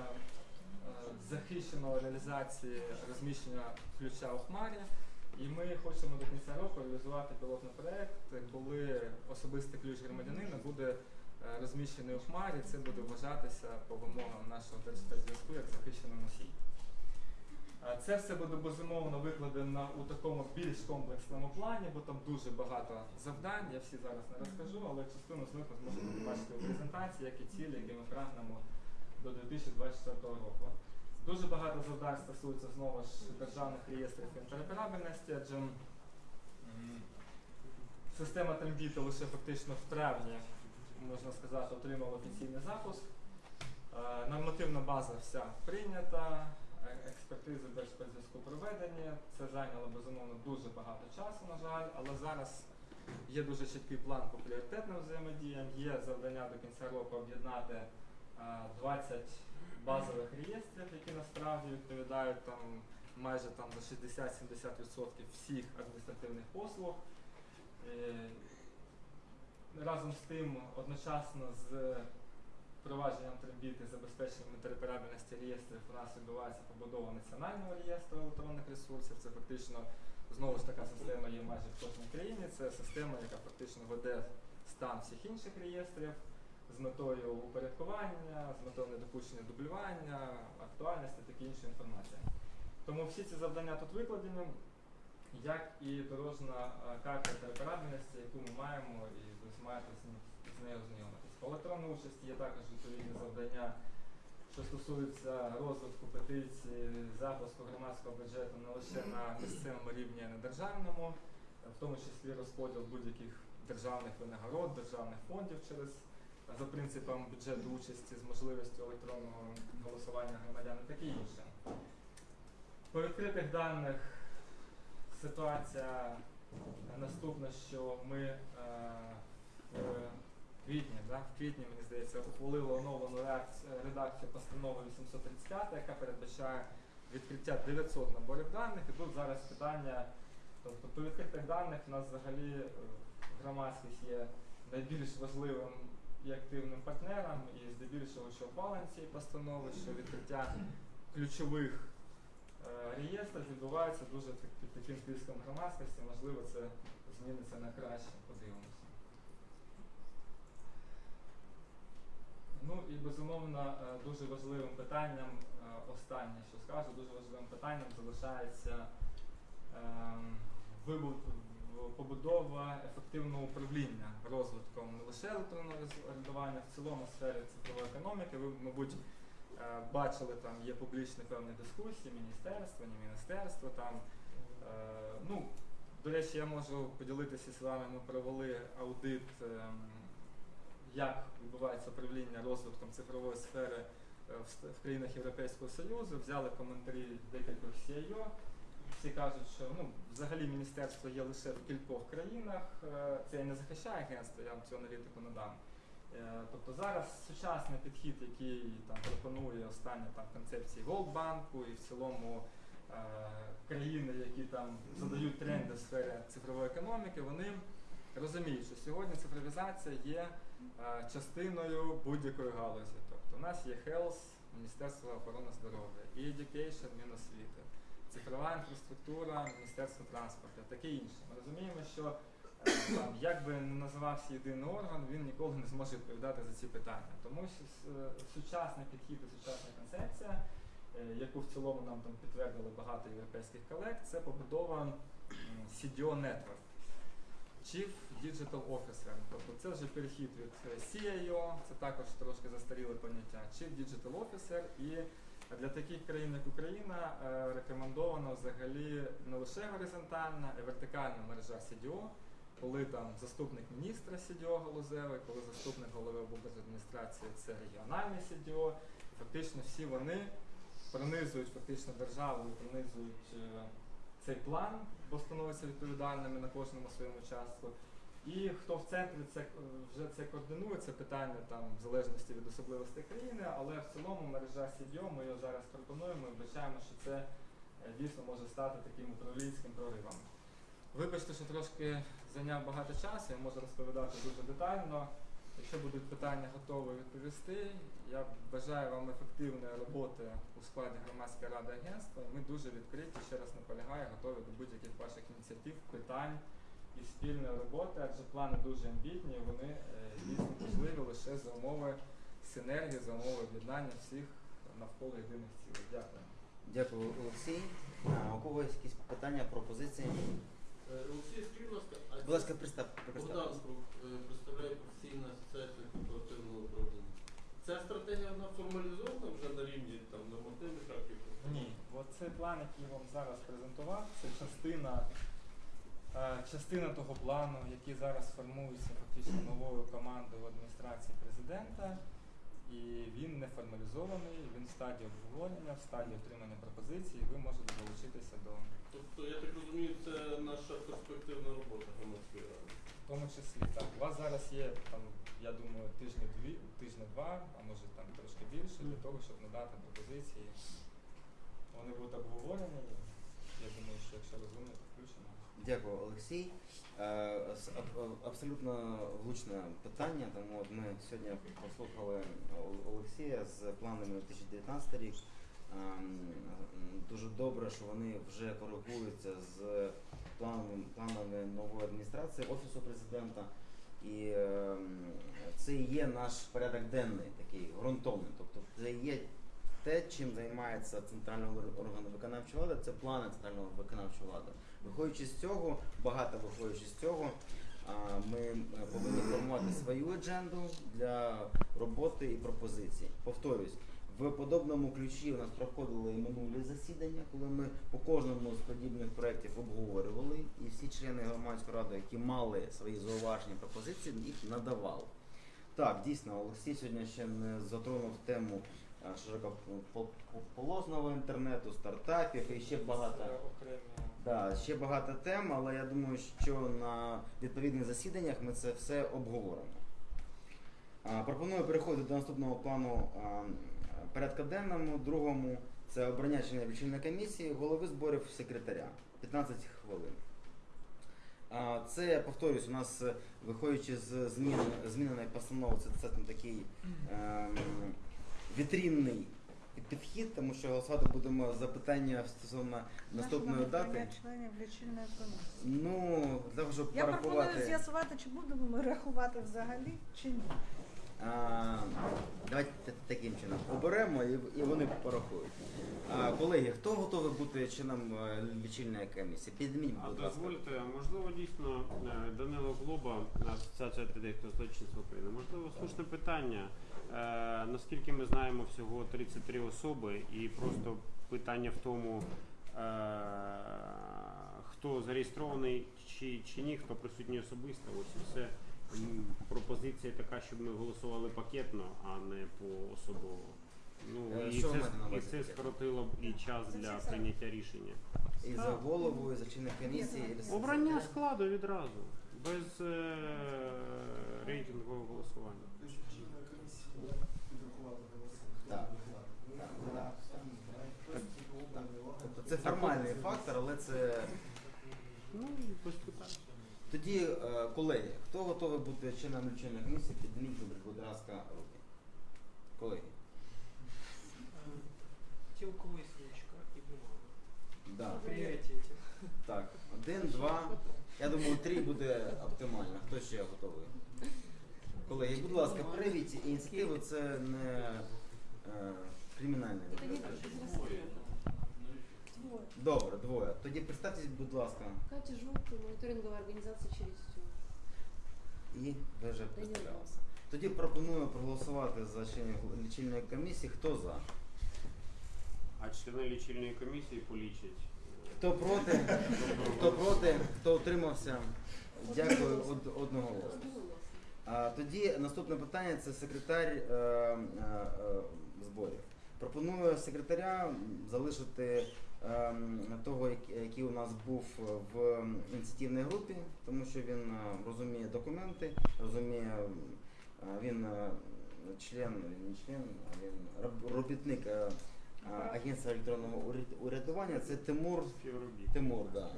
захищеної реалізації розміщення ключа у хмарі. І ми хочемо до кінця року реалізувати пілотний проект, коли особистий ключ громадянина буде е, розміщений у хмарі, це буде вважатися по вимогам нашого держспецзв'язку як захищений носій. Це все буде безумовно викладено у такому більш комплексному плані, бо там дуже багато завдань. Я всі зараз не розкажу, але частину з них ви зможете побачити у презентації, які цілі, які ми прагнемо до 2024 року. Дуже багато завдань стосується знову ж державних реєстрів інтероперабельності, адже система Трембіта лише фактично в травні, можна сказати, отримала офіційний запуск. Е, Нормативна база вся прийнята, експертизи держспецзв'язку проведені. Це зайняло безумовно дуже багато часу, на жаль, але зараз є дуже чіткий план по пріоритетним взаємодіям. Є завдання до кінця року об'єднати е, 20 базових реєстрів, які насправді відповідають там майже там за 60-70% всіх адміністративних послуг. Разом з тим, одночасно з впровадженням трембіти, забезпеченням інтероперабельності реєстрів у нас відбувається побудова національного реєстру електронних ресурсів. Це фактично знову ж така система є майже в кожній країні. Це система, яка фактично веде стан всіх інших реєстрів з метою упорядкування, з метою недопущення дублювання, актуальності, такі інші інформації. Тому всі ці завдання тут викладені, як і дорожна е, карта інтероперабельності, яку ми маємо, і ви маєте з, нею ознайомитись. По електронній участі є також відповідні завдання, що стосуються розвитку петицій, запуску громадського бюджету не лише на місцевому рівні, а й на державному, в тому числі розподіл будь-яких державних винагород, державних фондів через за принципом бюджету участі з можливістю електронного голосування громадян і таке інше. По відкритих даних ситуація наступна, що ми е, в квітні, да, в квітні, мені здається, ухвалили оновлену редакцію постанови 835, яка передбачає відкриття 900 наборів даних. І тут зараз питання, тобто по відкритих даних у нас взагалі е, громадськість є найбільш важливим і активним партнером, і здебільшого, що ухвалення цієї постанови, що відкриття ключових е, реєстрів відбувається дуже під таким тиском громадськості. Можливо, це зміниться на краще. Подивимося. Ну і безумовно е, дуже важливим питанням, е, останнє, що скажу, дуже важливим питанням залишається ем, побудова ефективного управління розвитком не лише електронного орендування, в цілому сфері цифрової економіки. Ви, мабуть, е, бачили, там є публічні певні дискусії, міністерство, не міністерство. Там, ну, до речі, я можу поділитися з вами. Ми провели аудит, ем, як відбувається управління розвитком цифрової сфери е, в, країнах Європейського Союзу. Взяли коментарі декількох CIO. Всі кажуть, що ну, взагалі міністерство є лише в кількох країнах. Е, Це я не захищає агентство, я вам цю аналітику надам. Е, Тобто зараз сучасний підхід, який там пропонує останні там концепції Голдбанку і в цілому е, країни, які там задають тренди в сфері цифрової економіки, вони розуміють, що сьогодні цифровізація є частиною будь-якої галузі. Тобто у нас є Health, Міністерство охорони здоров'я, і Education, Міносвіти, цифрова інфраструктура, Міністерство транспорту, таке інше. Ми розуміємо, що е, там, як би не називався єдиний орган, він ніколи не зможе відповідати за ці питання. Тому е, сучасний підхід і сучасна концепція, е, яку в цілому нам там підтвердили багато європейських колег, це побудова CDO Network. Chief Digital Officer. Тобто це вже перехід від е, CIO, це також трошки застаріле поняття. Chief Digital Officer. І для таких країн, як Україна, е, рекомендовано взагалі не лише горизонтальна, а й вертикальна мережа CDO, коли там заступник міністра CDO галузевий, коли заступник голови облдержадміністрації це регіональний CDO. Фактично всі вони пронизують фактично державу пронизують е, цей план, бо становляться відповідальними на кожному своєму частку. І хто в центрі це е, вже це координує, це питання там в залежності від особливостей країни, але в цілому мережа CDO, ми його зараз пропонуємо і вбачаємо, що це е, дійсно може стати таким управлінським проривом. Вибачте, що трошки зайняв багато часу, я можу розповідати дуже детально. Якщо будуть питання, готовий відповісти. Я бажаю вам ефективної роботи у складі громадської ради агентства. Ми дуже відкриті, ще раз наполягаю, готові до будь-яких ваших ініціатив, питань і спільної роботи, адже плани дуже амбітні, і вони е, дійсно можливі лише за умови синергії, за умови об'єднання всіх навколо єдиних цілей. Дякую. Дякую, Олексій. А, у когось якісь питання, пропозиції? Е, Олексій, скажіть, будь ласка, Будь ласка, пристав. Богдан е, представляє корпоративного управління. Ця стратегія вона формалізована вже на рівні там нормативних актів? Ні, цей план, який я вам зараз презентував, це частина, е, частина того плану, який зараз формується фактично новою командою в адміністрації президента. І він не формалізований, він в стадії обговорення, в стадії отримання пропозицій, і ви можете долучитися до Тобто, я так розумію, це наша перспективна робота громадської ради. в тому числі так. У вас зараз є там, я думаю, тижні дві, тижні два, а може там трошки більше, для того, щоб надати пропозиції. Вони будуть обговорені. Я думаю, що якщо розумно, то включено. Дякую, Олексій. Е, Абсолютно влучне питання, тому от ми сьогодні послухали Олексія з планами на 2019 рік. Ем, Дуже добре, що вони вже коригуються з планами, планами нової адміністрації Офісу президента. І е, це є наш порядок денний, такий ґрунтовний. Тобто це є те, чим займається центральний ор- орган виконавчої влади, це плани центрального виконавчої влади. Виходячи з цього, багато виходячи з цього, ми е, повинні формувати свою адженду для роботи і пропозицій. Повторюсь, В подобному ключі у нас проходили і минулі засідання, коли ми по кожному з подібних проєктів обговорювали, і всі члени громадської ради, які мали свої зауваження пропозиції, їх надавали. Так, дійсно, Олексій сьогодні ще не затронув тему широкополосного інтернету, стартапів і ще багато. Да, ще багато тем, але я думаю, що на відповідних засіданнях ми це все обговоримо. Пропоную переходити до наступного плану а, порядка денному. Другому це обрання члена лічильної комісії, голови зборів секретаря. 15 хвилин. Це, я повторюсь, у нас е, виходячи з змін, зміненої постанови, це достатньо такий ем, вітрінний підхід, тому що голосувати будемо за питання стосовно наступної дати. членів лічильної комісії. Ну, для того, щоб Я пропоную з'ясувати, чи будемо ми рахувати взагалі, чи ні. А, давайте таким чином оберемо і, вони порахують. А, колеги, хто готовий бути членом е, лічильної комісії? Підніміть, будь ласка. дозвольте, можливо, дійсно е, Данило Глоба, Асоціація архітекторів злочинців України. Можливо, слушне питання. Е, Наскільки ми знаємо, всього 33 особи, і просто питання в тому, хто зареєстрований чи, чи ні, хто присутній особисто. Ось і все. Пропозиція така, щоб ми голосували пакетно, а не поособово. Ну Е, і що ви це, маєте на і увазі це пакетно? скоротило б і час для прийняття рішення. І за голову, і за членів комісії. і за Обрання секретаря. складу відразу, без е, рейтингового голосування. Так. Так, так. Тобто це формальний фактор, але це. Ну і. Тоді, е, колеги, хто готовий бути членом лічильної комісії, підніміть, будь ласка, руки. Колеги. Тілковий свічка і бумага. Да. Пріоритеті. Так, один, два. Я думаю, три буде оптимально. Хто ще готовий? Колеги, будь ласка, привіть ініціативу, це не е, кримінальне. Двоє. Добре, двоє. Тоді представтесь, будь ласка, Катя Жовтий, моніторингова організація Черістю. і ви вже представлялися. Тоді пропоную проголосувати за членів лічильної комісії. Хто за? А члени лічильної комісії полічать. Хто проти? Хто проти? Хто утримався? Дякую од- одноголосно. А тоді наступне питання це секретар е, е, е, зборів. Пропоную секретаря залишити того, який у нас був в ініціативній групі, тому що він е, розуміє документи, розуміє, е, він е, член, не член, а він роб- робітник агентства електронного уряд- урядування. Це Тимур. Тимур, да.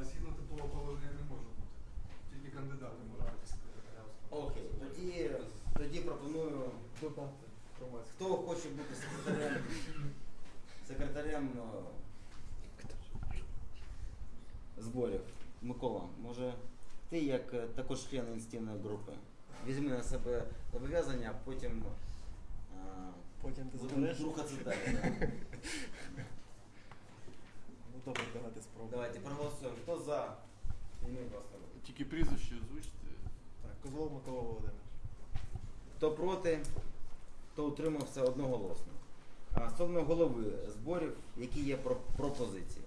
А згідно такого положення не може бути. Тільки кандидати можуть бути. Окей, тоді, тоді пропоную. Хто хоче бути секретарем? Секретарем е, зборів? Микола, може ти як е, також член ініціативної групи? Візьми на себе зобов'язання, а потім. е, Потім ти будемо забереш? рухатися далі. да. Ну добре, давайте спробуємо. Давайте проголосуємо. Хто за? Підніміть, будь ласка, руку. Тільки прізвище озвучте. Так, Козлов Микола Володимирович. Хто проти, хто утримався одноголосно. А стосовно голови зборів, які є про- пропозиції.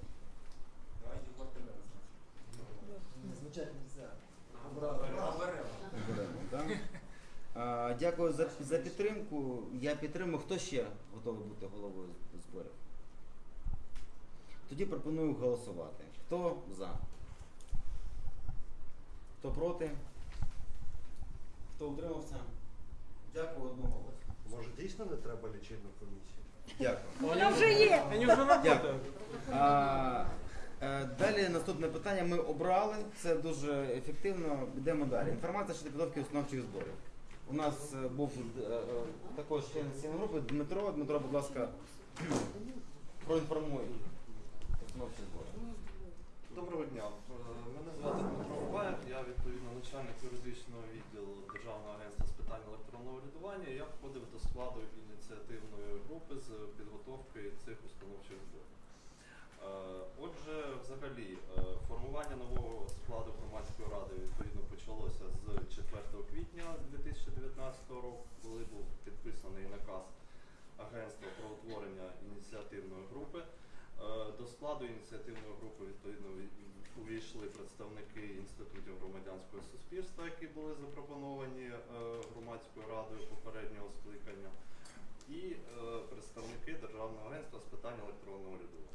Оберемо, Дякую за, за підтримку. Я підтримую. Хто ще готовий бути головою зборів? Тоді пропоную голосувати. Хто за? Хто проти? Хто утримався? Дякую одноголосно. Може дійсно не треба лічильну комісію? Дякую. Вона вже є. Вони вже Дякую. А, далі наступне питання ми обрали. Це дуже ефективно. Йдемо далі. Інформація щодо підготовки установчих зборів. У нас е, був е, е, також член цієї групи Дмитро. Дмитро, будь ласка, проінформуй установчі збори. Доброго дня. Е, Мене звати Дмитро Баєв, я відповідно начальник юридичного взагалі е, формування нового складу громадської ради відповідно почалося з 4 квітня 2019 року, коли був підписаний наказ Агентства про утворення ініціативної групи. Е, до складу ініціативної групи відповідно увійшли представники інститутів громадянського суспільства, які були запропоновані е, громадською радою попереднього скликання, і представники Державного агентства з питань електронного урядування.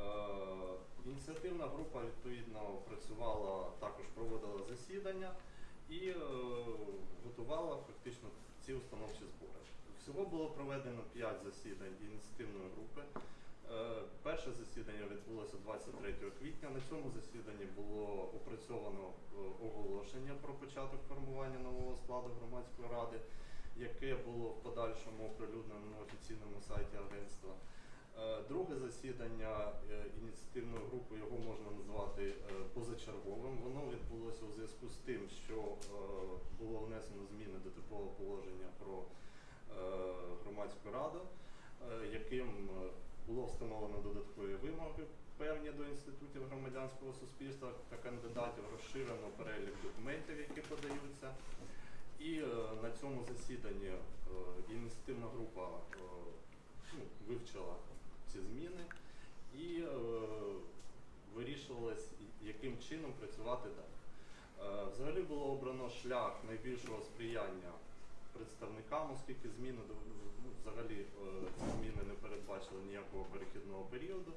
Е, Ініціативна група відповідно працювала, також проводила засідання і е, готувала фактично ці установчі збори. Всього було проведено 5 засідань ініціативної групи. Е, Перше засідання відбулося 23 квітня. На цьому засіданні було опрацьовано оголошення про початок формування нового складу громадської ради, яке було в подальшому оприлюднено на офіційному сайті агентства. Е, Друге засідання е, ініціативної групи його можна назвати е, позачерговим. Воно відбулося у зв'язку з тим, що було внесено зміни до типового положення про громадську раду, яким було встановлено додаткові вимоги певні до інститутів громадянського суспільства та кандидатів, розширено перелік документів, які подаються. І на цьому засіданні ініціативна група ну, вивчила ці зміни і е, вирішувалось, яким чином працювати далі. Е, взагалі було обрано шлях найбільшого сприяння представникам, оскільки зміни ну, взагалі е, зміни не передбачили ніякого перехідного періоду,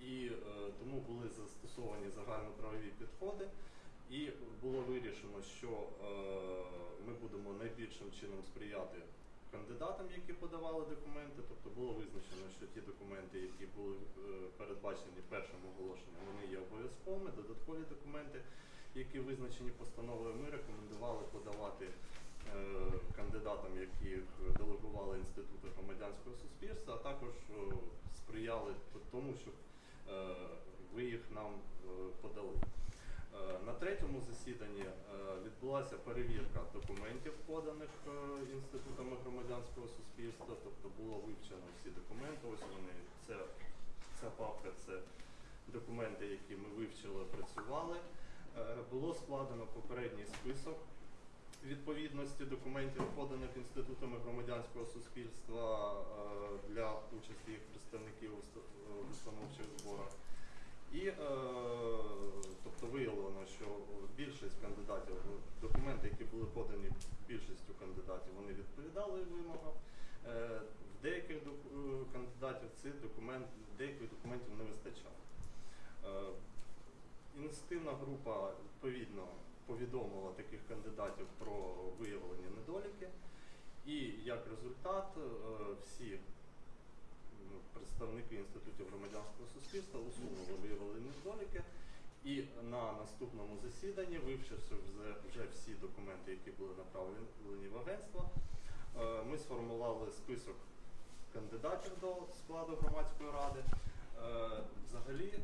і е, тому були застосовані загальноправові підходи. І було вирішено, що е, ми будемо найбільшим чином сприяти кандидатам, які подавали документи. Тобто було визначено, що ті документи, які були е, передбачені першим оголошенням, вони є обов'язковими. Додаткові документи, які визначені постановою, ми рекомендували подавати е, кандидатам, які делегували інститути громадянського суспільства, а також е, сприяли тому, щоб ви їх нам подали. Е, На третьому засіданні е, відбулася перевірка документів, поданих е, інститутами громадянського суспільства, тобто було вивчено всі документи. Ось вони це ця папка це документи, які ми вивчили, працювали. Було складено попередній список відповідності документів, поданих інститутами громадянського суспільства для участі їх представників в установчих зборах. І е, тобто виявлено, що більшість кандидатів, документи, які були подані більшістю кандидатів, вони відповідали вимогам. Е, в деяких е, кандидатів цих документ, деяких документів не вистачало. Е, ініціативна група відповідно повідомила таких кандидатів про виявлені недоліки, і як результат е, всі представники інститутів громадянського суспільства усунули виявлені недоліки. І на наступному засіданні, вивчивши вже, всі документи, які були направлені в агентство, е, ми сформували список кандидатів до складу громадської ради. Е, Взагалі е,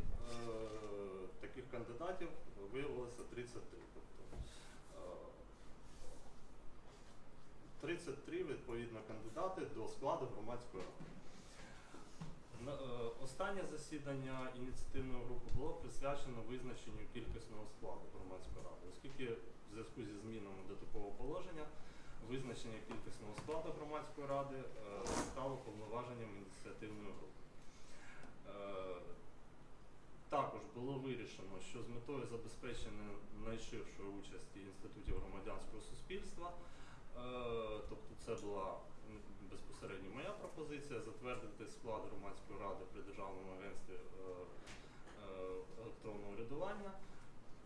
таких кандидатів виявилося 33. Тобто, е, 33 відповідно кандидати до складу громадської ради. Е, Останнє засідання ініціативної групи було присвячено визначенню кількісного складу громадської ради, оскільки в зв'язку зі змінами до такого положення визначення кількісного складу громадської ради е, стало повноваженням ініціативної групи. Е, Також було вирішено, що з метою забезпечення найширшої участі інститутів громадянського суспільства, тобто це була безпосередньо моя пропозиція затвердити склад громадської ради при Державному агентстві е, е, електронного урядування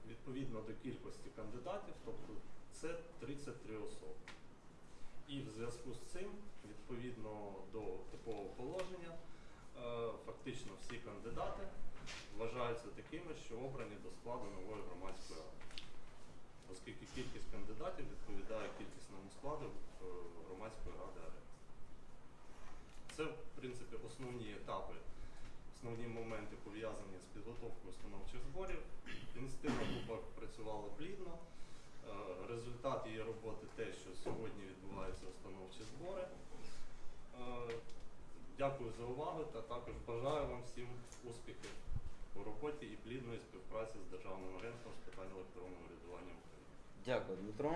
відповідно до кількості кандидатів, тобто це 33 особи. І в зв'язку з цим, відповідно до типового положення, е, фактично всі кандидати вважаються такими, що обрані до складу нової громадської ради, оскільки кількість кандидатів відповідає кількісному складу громадської ради. Це, в принципі, основні етапи, основні моменти пов'язані з підготовкою установчих зборів. Ініціативна група працювала плідно. Е, Результат її роботи те, що сьогодні відбуваються установчі збори. Е, Дякую за увагу та також бажаю вам всім успіхів у роботі і плідної співпраці з Державним агентством з питань електронного урядування України. Дякую, Дмитро.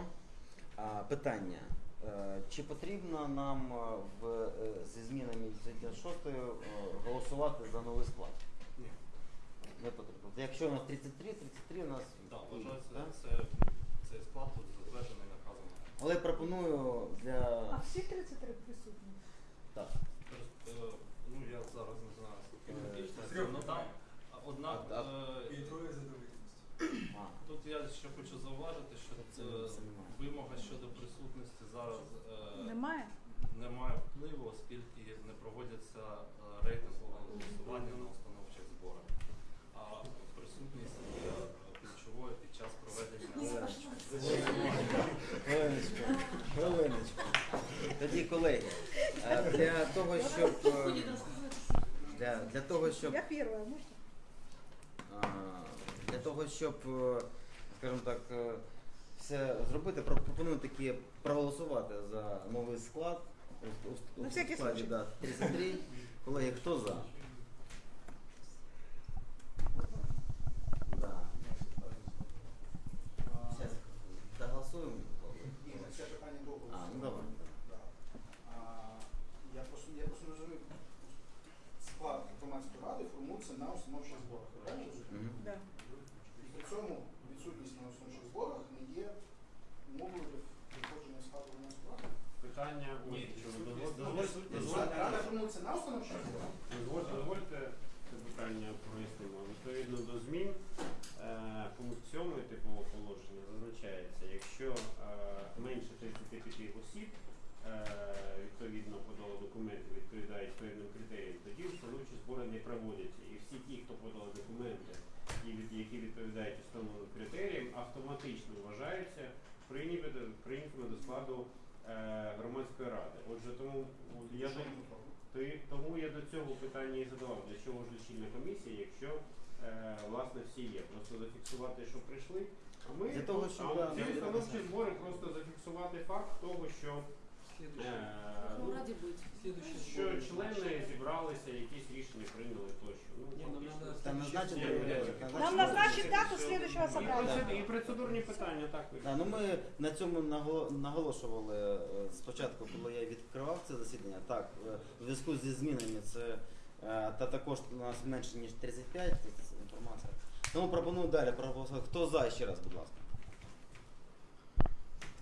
Питання. Е, Чи потрібно нам е, в, е, зі змінами 36 голосувати за новий склад? Ні. Не потрібно. Якщо у нас 33, 33 у нас. Так, вважається, да? це, цей склад тут затверджений наказом. Але пропоную для. А всі 33 присутні? Так. Тобто, е, Ну, я зараз не знаю, скільки ну там, однак, А- е, І троє задовільності. А, тут я ще хочу зауважити, що Це це вимога зараз е, Немає? не має впливу, оскільки не проводяться е, рейтингове голосування на установчих зборах. А присутність є ключовою під час проведення. Хвилиночку, хвилиночку. Тоді, колеги, е, для того, щоб. Е. Для, для того, щоб Я перша, можна? А, Для того, щоб, е, скажімо так, е, все зробити, про- пропоную таки проголосувати за новий склад. У- у- у На всякий складі, случай. да, 33. Колеги, хто за? Да. Доголосуємо. Ні, це питання довго. А, ну давай. Да. А, Я просто я просто не розумію. Склад громадської ради формується на установчих зборах. Правильно розумію? Мгм. Да. І при цьому відсутність на установчих зборах не є умовою для входження в склад громадської. Питання відсутність- дозвольте- на установчих зборах. Дозвольте це питання прояснимо. Відповідно до змін е, пункт 7 типового положення зазначається, якщо е, менше 35 осіб е, відповідно подало документи, відповідають певним критеріям, тоді установчі збори не проводяться. І всі ті, хто подали документи, які відповідають встановленим критеріям, автоматично вважаються прийняти- прийнятими до складу е, громадської ради. Отже, тому я до- тому я до цього питання і задавав, для чого ж лічильна комісія, якщо е, власне всі є. Просто зафіксувати, що прийшли. А ми Для того, щоб, а да, ці установчі збори просто зафіксувати факт того, що, Ну, ради быть. Следующее. що члени зібралися, якісь рішення прийняли тощо. Ну, фактично. Там. Нам назначить дату следующего І, собрания. процед- і процедурні питання так Да, ну ми на цьому наголо- наголошували е, спочатку, коли я відкривав це засідання. Так, е, в зв'язку зі змінами це е, та також у нас менше ніж 35 це інформація. Тому пропоную далі проголосувати. Хто за ще раз, будь ласка.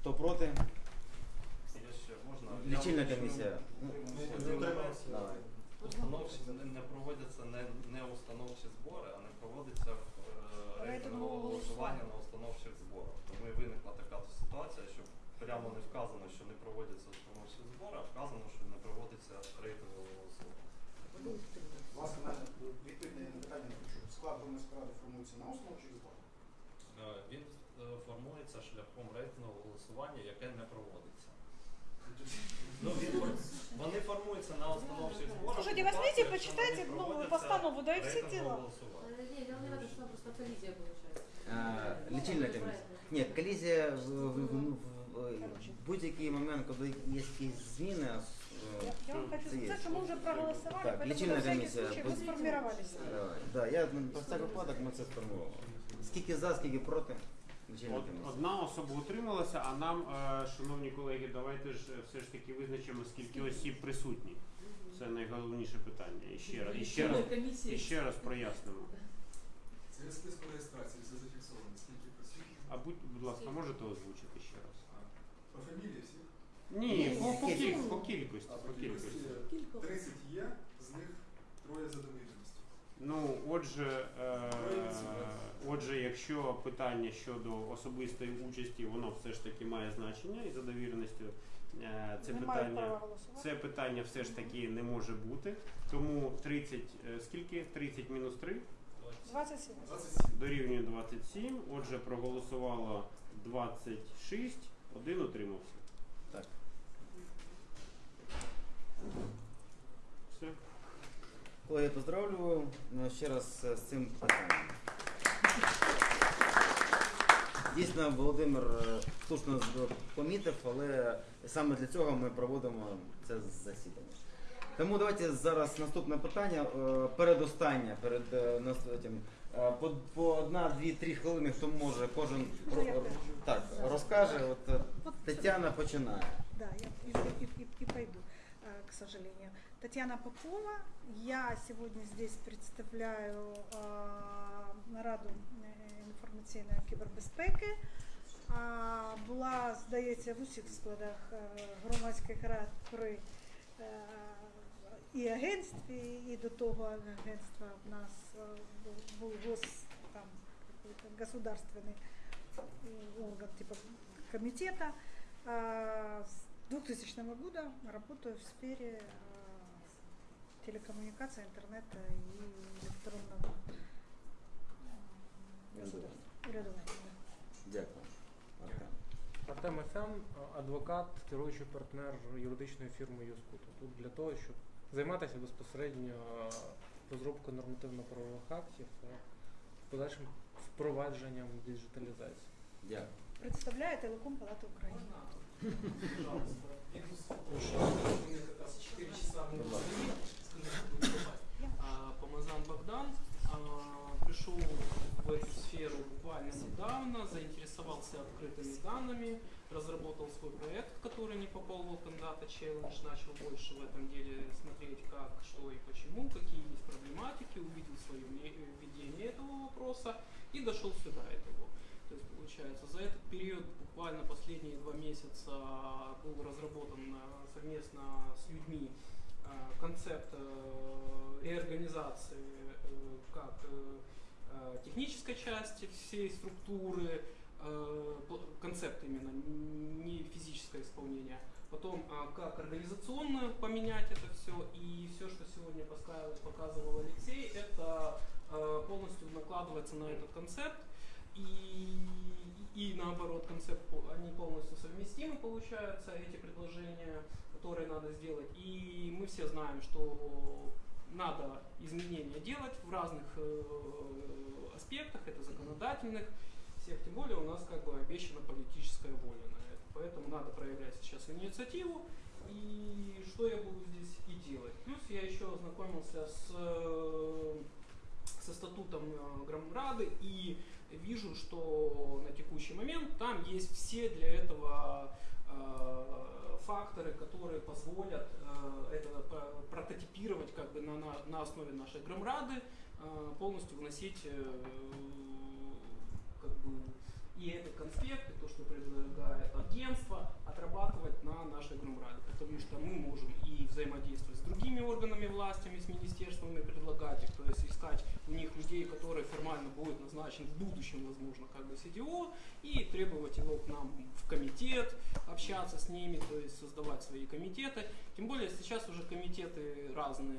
Хто проти? Лічильна комісія. Давай. Установчі не, не проводяться не, не установчі збори, а не проводиться е, рейтингове голосування на установчих зборах. Тому і виникла така ситуація, що прямо не вказано, що не проводяться установчі збори, а вказано, що не проводиться рейтингове голосування. Власне, відповідь на питання не почув. Склад громадської ради формується на установчих зборах. Е, Він е, формується шляхом рейтингового голосування, яке не проводиться. Ну, він, фор- вони формуються на установчих зборах. Слушайте, у возьмите, випадку, якщо почитайте вони новую проводяться постанову, да и все рейтингове дела. голосування. Э, Не, дело не в этом, что там просто коллизия получается. Е, Лічильна комісія. Ні, колізія в, в, в, в, в будь-який момент, коли є якісь зміни. е, Я, я вам хочу це є. сказать, что мы уже проголосовали, Так, поэтому лечильная на всякий комиссия. случай Будь- вы сформировались. Давай. Да, я ну, про всяк випадок ми це сформували. Скільки за, скільки проти? Комісія. Одна особа утрималася, а нам, е, шановні колеги, давайте ж е, все ж таки визначимо, скільки осіб присутні. Це найголовніше питання. І ще раз, і ще раз, і ще раз прояснимо. Це списку реєстрації, все зафіксовано. Скільки присутніх? А будь, будь ласка, можете озвучити ще раз? По фамілії всіх? Ні, по, по, кіль- по кількості. По по кількості кількості. 30 є, з них троє за довіреності. Ну, отже, е, отже, якщо питання щодо особистої участі, воно все ж таки має значення і за довіреністю. е, Це питання. Це питання все ж таки не може бути. Тому 30, е, скільки? 30 мінус 3 27. 27. дорівнює 27. Отже, проголосувало 26, один утримався. Так. Все. Колеги, поздравлю ну, ще раз е, з цим питанням. Дійсно, Володимир е, слушно помітив, але саме для цього ми проводимо це засідання. Тому давайте зараз наступне питання, е, передостаннє, перед е, нас цим, е, по, по одна, дві, три хвилини, хто може, кожен ро- так, розкаже. От Тетяна починає. Да, я и, и- и- пойду, к сожалению. Татьяна Попова. Я сегодня здесь представляю э, безпеки. А, була, здається, в усіх складах е, громадських рад при е, і агентстві, і до того агентства в нас е, був, був гос, там, какой-то государственный э, орган типа комитета. А, С 2000 года работаю в сфере э, телекоммуникации, интернета и электронного Дякую. Артем. Ефем, адвокат, керуючий партнер юридичної фірми Юскуту. Тут для того, щоб займатися безпосередньо розробкою нормативно-правових актів та подальшим впровадженням діджиталізації. Дякую. Представляю Телеком Палату України. Помазан Богдан пришел эту сферу буквально недавно, заинтересовался открытыми данными, разработал свой проект, который не попал в Open Data Challenge, начал больше в этом деле смотреть, как, что и почему, какие есть проблематики, увидел свое видение этого вопроса и дошел сюда этого. То есть получается, за этот период, буквально последние два месяца, был разработан э, совместно с людьми э, концепт э, реорганизации как технической части всей структуры, э, концепт именно, не физическое исполнение. Потом, а, как организационно поменять это все. И все, что сегодня показывал Алексей, это э, полностью накладывается на этот концепт. И, и наоборот, концепт, они полностью совместимы, получаются, эти предложения, которые надо сделать. И мы все знаем, что надо изменения делать в разных э, аспектах, это законодательных, всех, тем более у нас как бы обещана политическая воля на это. Поэтому надо проявлять сейчас инициативу, и что я буду здесь и делать. Плюс я еще ознакомился с, э, со статутом э, Громрады и вижу, что на текущий момент там есть все для этого э, факторы, которые позволят э, это прототипировать как бы на, на, на основе нашей Громрады, э, полностью вносить э, как бы и этот конспект, и то, что предлагает агентство, отрабатывать на нашей Громраде, потому что мы можем и взаимодействовать с другими органами властями, с министерствами, предлагать их, то есть искать у них людей, которые формально будут назначен в будущем, возможно, как бы CDO, и требовать его к нам в комитет, общаться с ними, то есть создавать свои комитеты. Тем более сейчас уже комитеты разные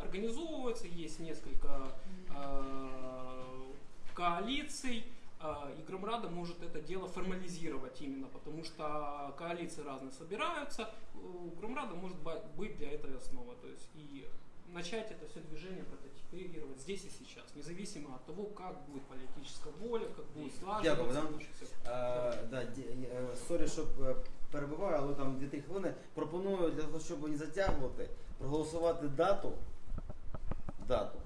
организовываются, есть несколько э, коалиций, и Громрада может это дело формализировать именно, потому что коалиции разные собираются, у Громрада может быть для этого основа, то есть и начать это все движение прототипировать здесь и сейчас, независимо от того, как будет политическая воля, как будет Дякую, слаживаться. Е, да, ді- е, sorry, що е, перебиваю, але там 2-3 хвилини. Пропоную для того, щоб не затягувати, проголосувати дату, дату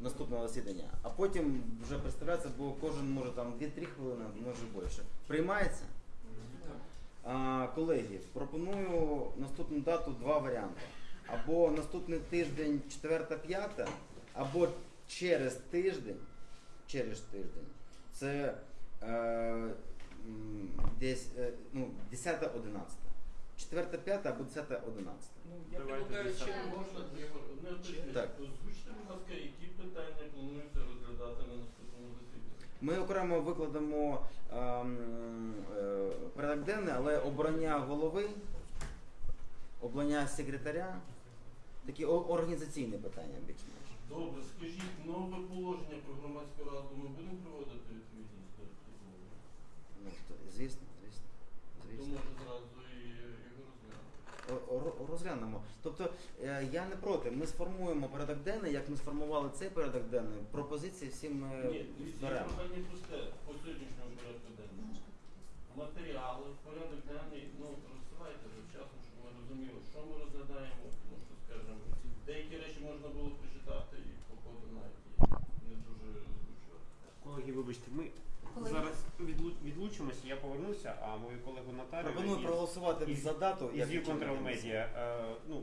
наступного засідання, а потім вже представлятися, бо кожен може там 2-3 хвилини, може більше. Приймається? А, колеги, пропоную наступну дату два варіанти. Або наступний тиждень 4-5, або через тиждень, через тиждень. Це е, десь е, ну, 10-11. 4-5 або 10-11. Ну, я Давайте предлагаю, десятое. Можна можно Ігор, одне? Так. Озвучте, будь ласка, які питання планується розглядати на наступному засіданні? Ми окремо викладемо ем, е, порядок денний, але обрання голови, обрання секретаря, такі о- організаційні питання більш-менш. Добре, скажіть, нове положення про громадську раду ми будемо проводити відповідність до такого? Ну, то, звісно, звісно. То звісно. може зразу і його розглянути. О- о- Розглянемо. Тобто е, я не проти. Ми сформуємо порядок денний, як ми сформували цей порядок денний. Пропозиції всі ми Ні, дивіться, я беремо. питання просте по сьогоднішньому порядку денному. Матеріали, порядок денний, ну розсилайте вже вчасно, щоб ми розуміли, що ми розглядаємо, тому що, скажімо, деякі речі можна було прочитати і по ходу навіть і не дуже озвучувати. Колеги, вибачте, ми відлучимося, я повернуся, а мою колегу Наталю Пропоную із- проголосувати із- за дату. із як View чинна Control. Media. Е, ну,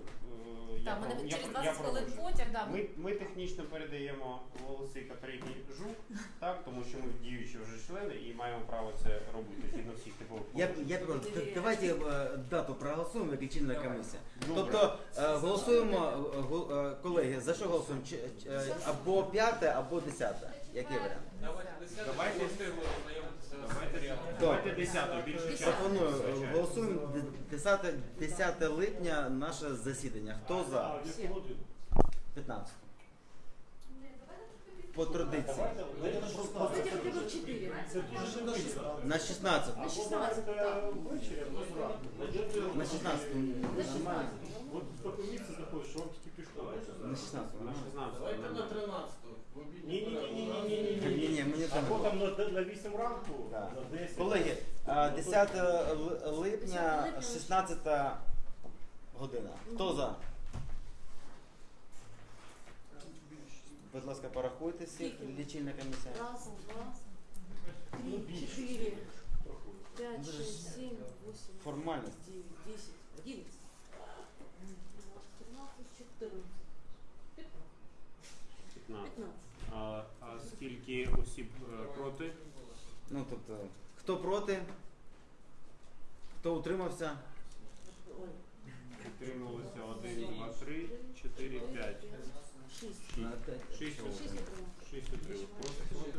е, я Так, про- я через про- 20 хвилин продовжу. потяг, да. Ми, ми технічно передаємо голоси Катерині Жук, так? тому що ми діючі вже члени і маємо право це робити згідно всіх типових Я, положень. я прошу, д- давайте е, дату проголосуємо, як лічильна Давай. комісія. Добре. Тобто е, голосуємо, е, гол- е, колеги, за що голосуємо? Чи- чи- е, Або п'яте, або десяте. Який варіант? Давайте Давайте- щоб встигли ознайомитися з Давайте, матеріалом. давайте 10 більше часу. Пропоную, е, голосуємо д- 10, 10 липня наше засідання. Хто за? 15. По традиції. Кстати, хотя бы четыре. На 16. На 16, да. На 16. Нормально. От по комісії знаходиш, що вам тільки пішло. На 16. На 16. Давайте на нормально. 13 в обідній Ні, ні, мені там. Або там на, на 8 ранку, Да. на 10. Колеги, а, 10 л- липня, 16 година. Хто за? Будь ласка, порахуйте всіх, лічильна комісія. Раз, два, три, більше. четыре, пять, Ну, шесть, семь, восемь, Формальність. девять, десять, одиннадцать, тринадцать, четырнадцать, пятнадцать. А, а скільки осіб е, проти? Ну, тобто, хто проти? Хто утримався? Ой, Утрималося 1, 2, 3, 4, 5. шесть. 6 Шесть отримав. 6 утрималося. Проти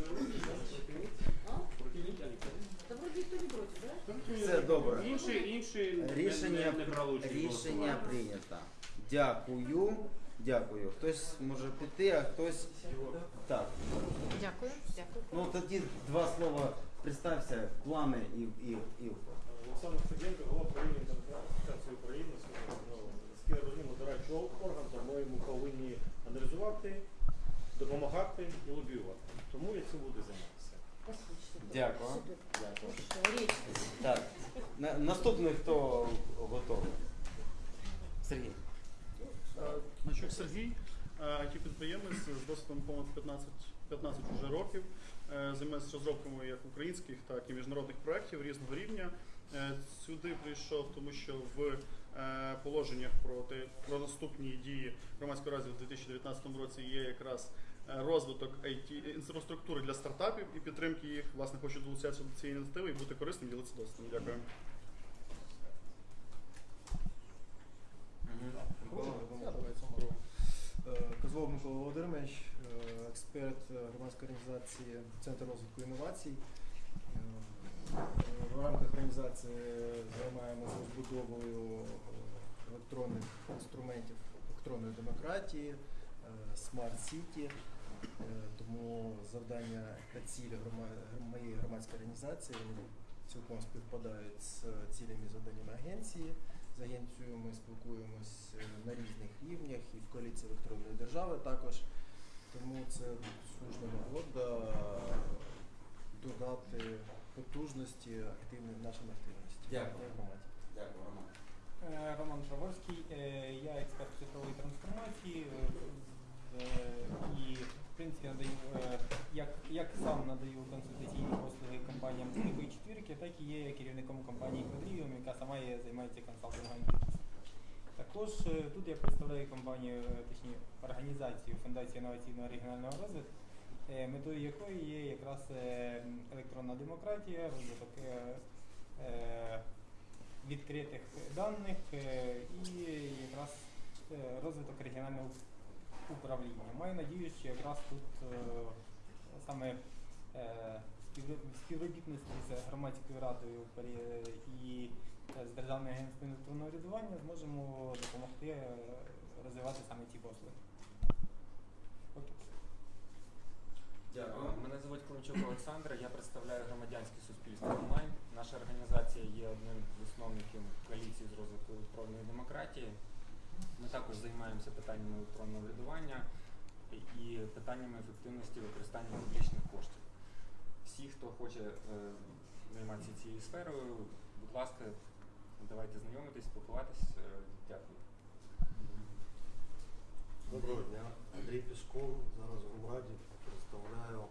проти не да? Все добре. Інші, інші не- Рішення, не, не брали участь в рішення голосуванні. прийнято. Дякую. Дякую. Хтось може піти, а хтось. Так. Дякую, дякую. Ну тоді два слова. Представся, плани і, і, і Олександр Феденко, голова правління асоціації України. Наскільки я розумію, дорадчий орган, тому ми повинні аналізувати, допомагати і лобіювати. Тому я цим буду займатися. Дякую. Дякую. Так. Наступний хто готовий? Сергій. Значок Сергій, it підприємець з досвідом понад 15, 15 вже років. Е, Займається розробками як українських, так і міжнародних проєктів різного рівня. Е, Сюди прийшов, тому що в е, положеннях про, те, про наступні дії громадської ради в 2019 році є якраз е, розвиток IT, інфраструктури для стартапів і підтримки їх. Власне, хочу долучатися до цієї ініціативи і бути корисним, ділитися досвідом. Дякую. Козлов Микола Володимирович, е, експерт е, громадської організації Центр розвитку інновацій. Е, В рамках організації займаємося розбудовою електронних інструментів електронної демократії, смарт сіті. Тому завдання та цілі моєї громадської організації цілком співпадають з цілями і завданнями агенції. З агенцією ми спілкуємось е, на різних рівнях і в коаліції електронної держави також. Тому це слушна нагода додати потужності активної нашим активності. Дякую. громаді. Дякую, Роман. Е, Роман Жаворський, е, я експерт цифрової трансформації е, е, і в принципі надаю е, як, як сам надаю консультаційні послуги компаніям Великої четвірки, так і є керівником компанії Квадріум, яка сама є, займається консалтингом. Також е, тут я представляю компанію, е, точніше організацію Фундація інноваційного регіонального розвитку, е, метою якої є якраз електронна демократія, розвиток відкритих даних і якраз розвиток регіонального управління. Маю надію, що якраз тут саме співробітності з громадською радою і е, з Державним агентством електронного рядування зможемо допомогти е, розвивати саме ці послуги. Дякую. Мене звуть Климчук Олександр, я представляю громадянське суспільство онлайн. Наша організація є одним з засновників коаліції з розвитку електронної демократії. Ми також займаємося питаннями електронного врядування і питаннями ефективності використання публічних коштів. Всі, хто хоче е, займатися цією сферою, будь ласка, давайте знайомитись, спілкуватись. Е, Дякую. Доброго дня. Андрій Пісков. Зараз в Раді представляю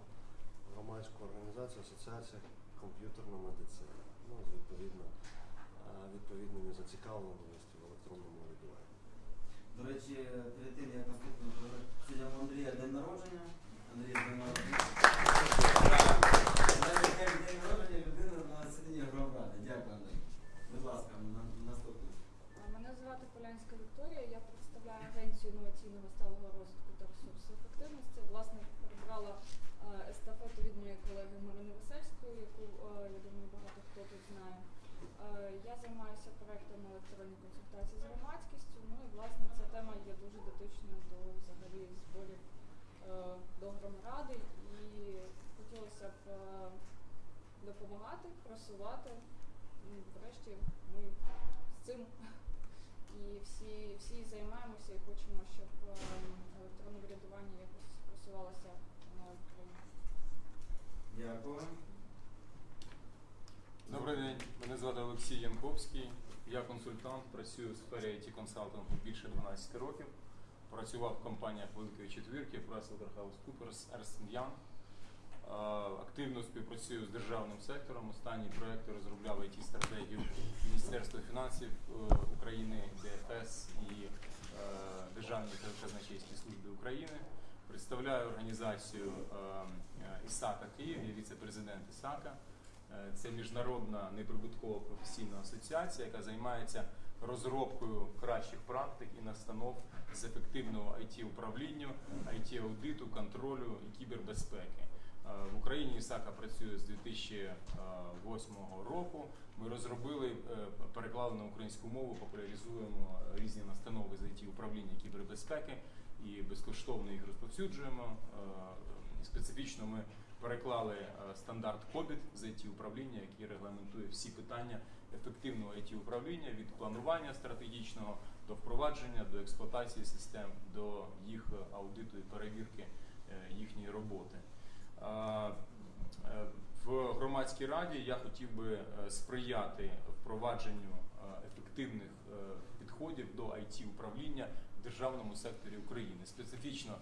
громадську організацію Асоціація комп'ютерна медицина. Ну, з відповідно, е, відповідними зацікавленості в електронному врядуванні. До речі, перед тим як наступного сьогодні Андрія день народження. Андрій день народження день народження. Дякую, Будь ласка, наступне. Мене звати Полянська Вікторія, я представляю агенцію інноваційного сталого розвитку та ресурсоефективності. Власне, перебрала е, естафету від моєї колеги Марини Весельської, яку е, я думаю, багато хто тут знає. Е, я займаюся проектами електронної консультації з громадськістю. Ну і власне ця тема є дуже дотична до взагалі зборів до громади і хотілося б допомагати, просувати. Врешті ми з цим і всі, всі займаємося і хочемо, щоб е, електронне врядування якось просувалося на Україні. Дякую. Добрий день, мене звати Олексій Янковський. Я консультант, працюю в сфері IT консалтингу більше 12 років. Працював в компаніях Великої Четвірки, PricewaterhouseCoopers, Ernst Young. Активно співпрацюю з державним сектором. Останні проекти розробляв it стратегію Міністерства фінансів е, України, ДФС і е, Державної казначейській служби України. Представляю організацію е, ІСАКа Київ, я віце-президент ІСАКа. Це міжнародна неприбуткова професійна асоціація, яка займається розробкою кращих практик і настанов з ефективного it управління it аудиту контролю і кібербезпеки. Е, В Україні ІСАКа працює з 2008 року. Ми розробили, е, переклали на українську мову, популяризуємо різні настанови з it управління кібербезпеки і безкоштовно їх розповсюджуємо. Е, Специфічно ми переклали стандарт COBIT з it управління, який регламентує всі питання ефективного it управління від планування стратегічного до впровадження, до експлуатації систем, до їх аудиту і перевірки їхньої роботи. Е, В громадській раді я хотів би е, сприяти впровадженню е, ефективних підходів до it управління в державному секторі України. Специфічно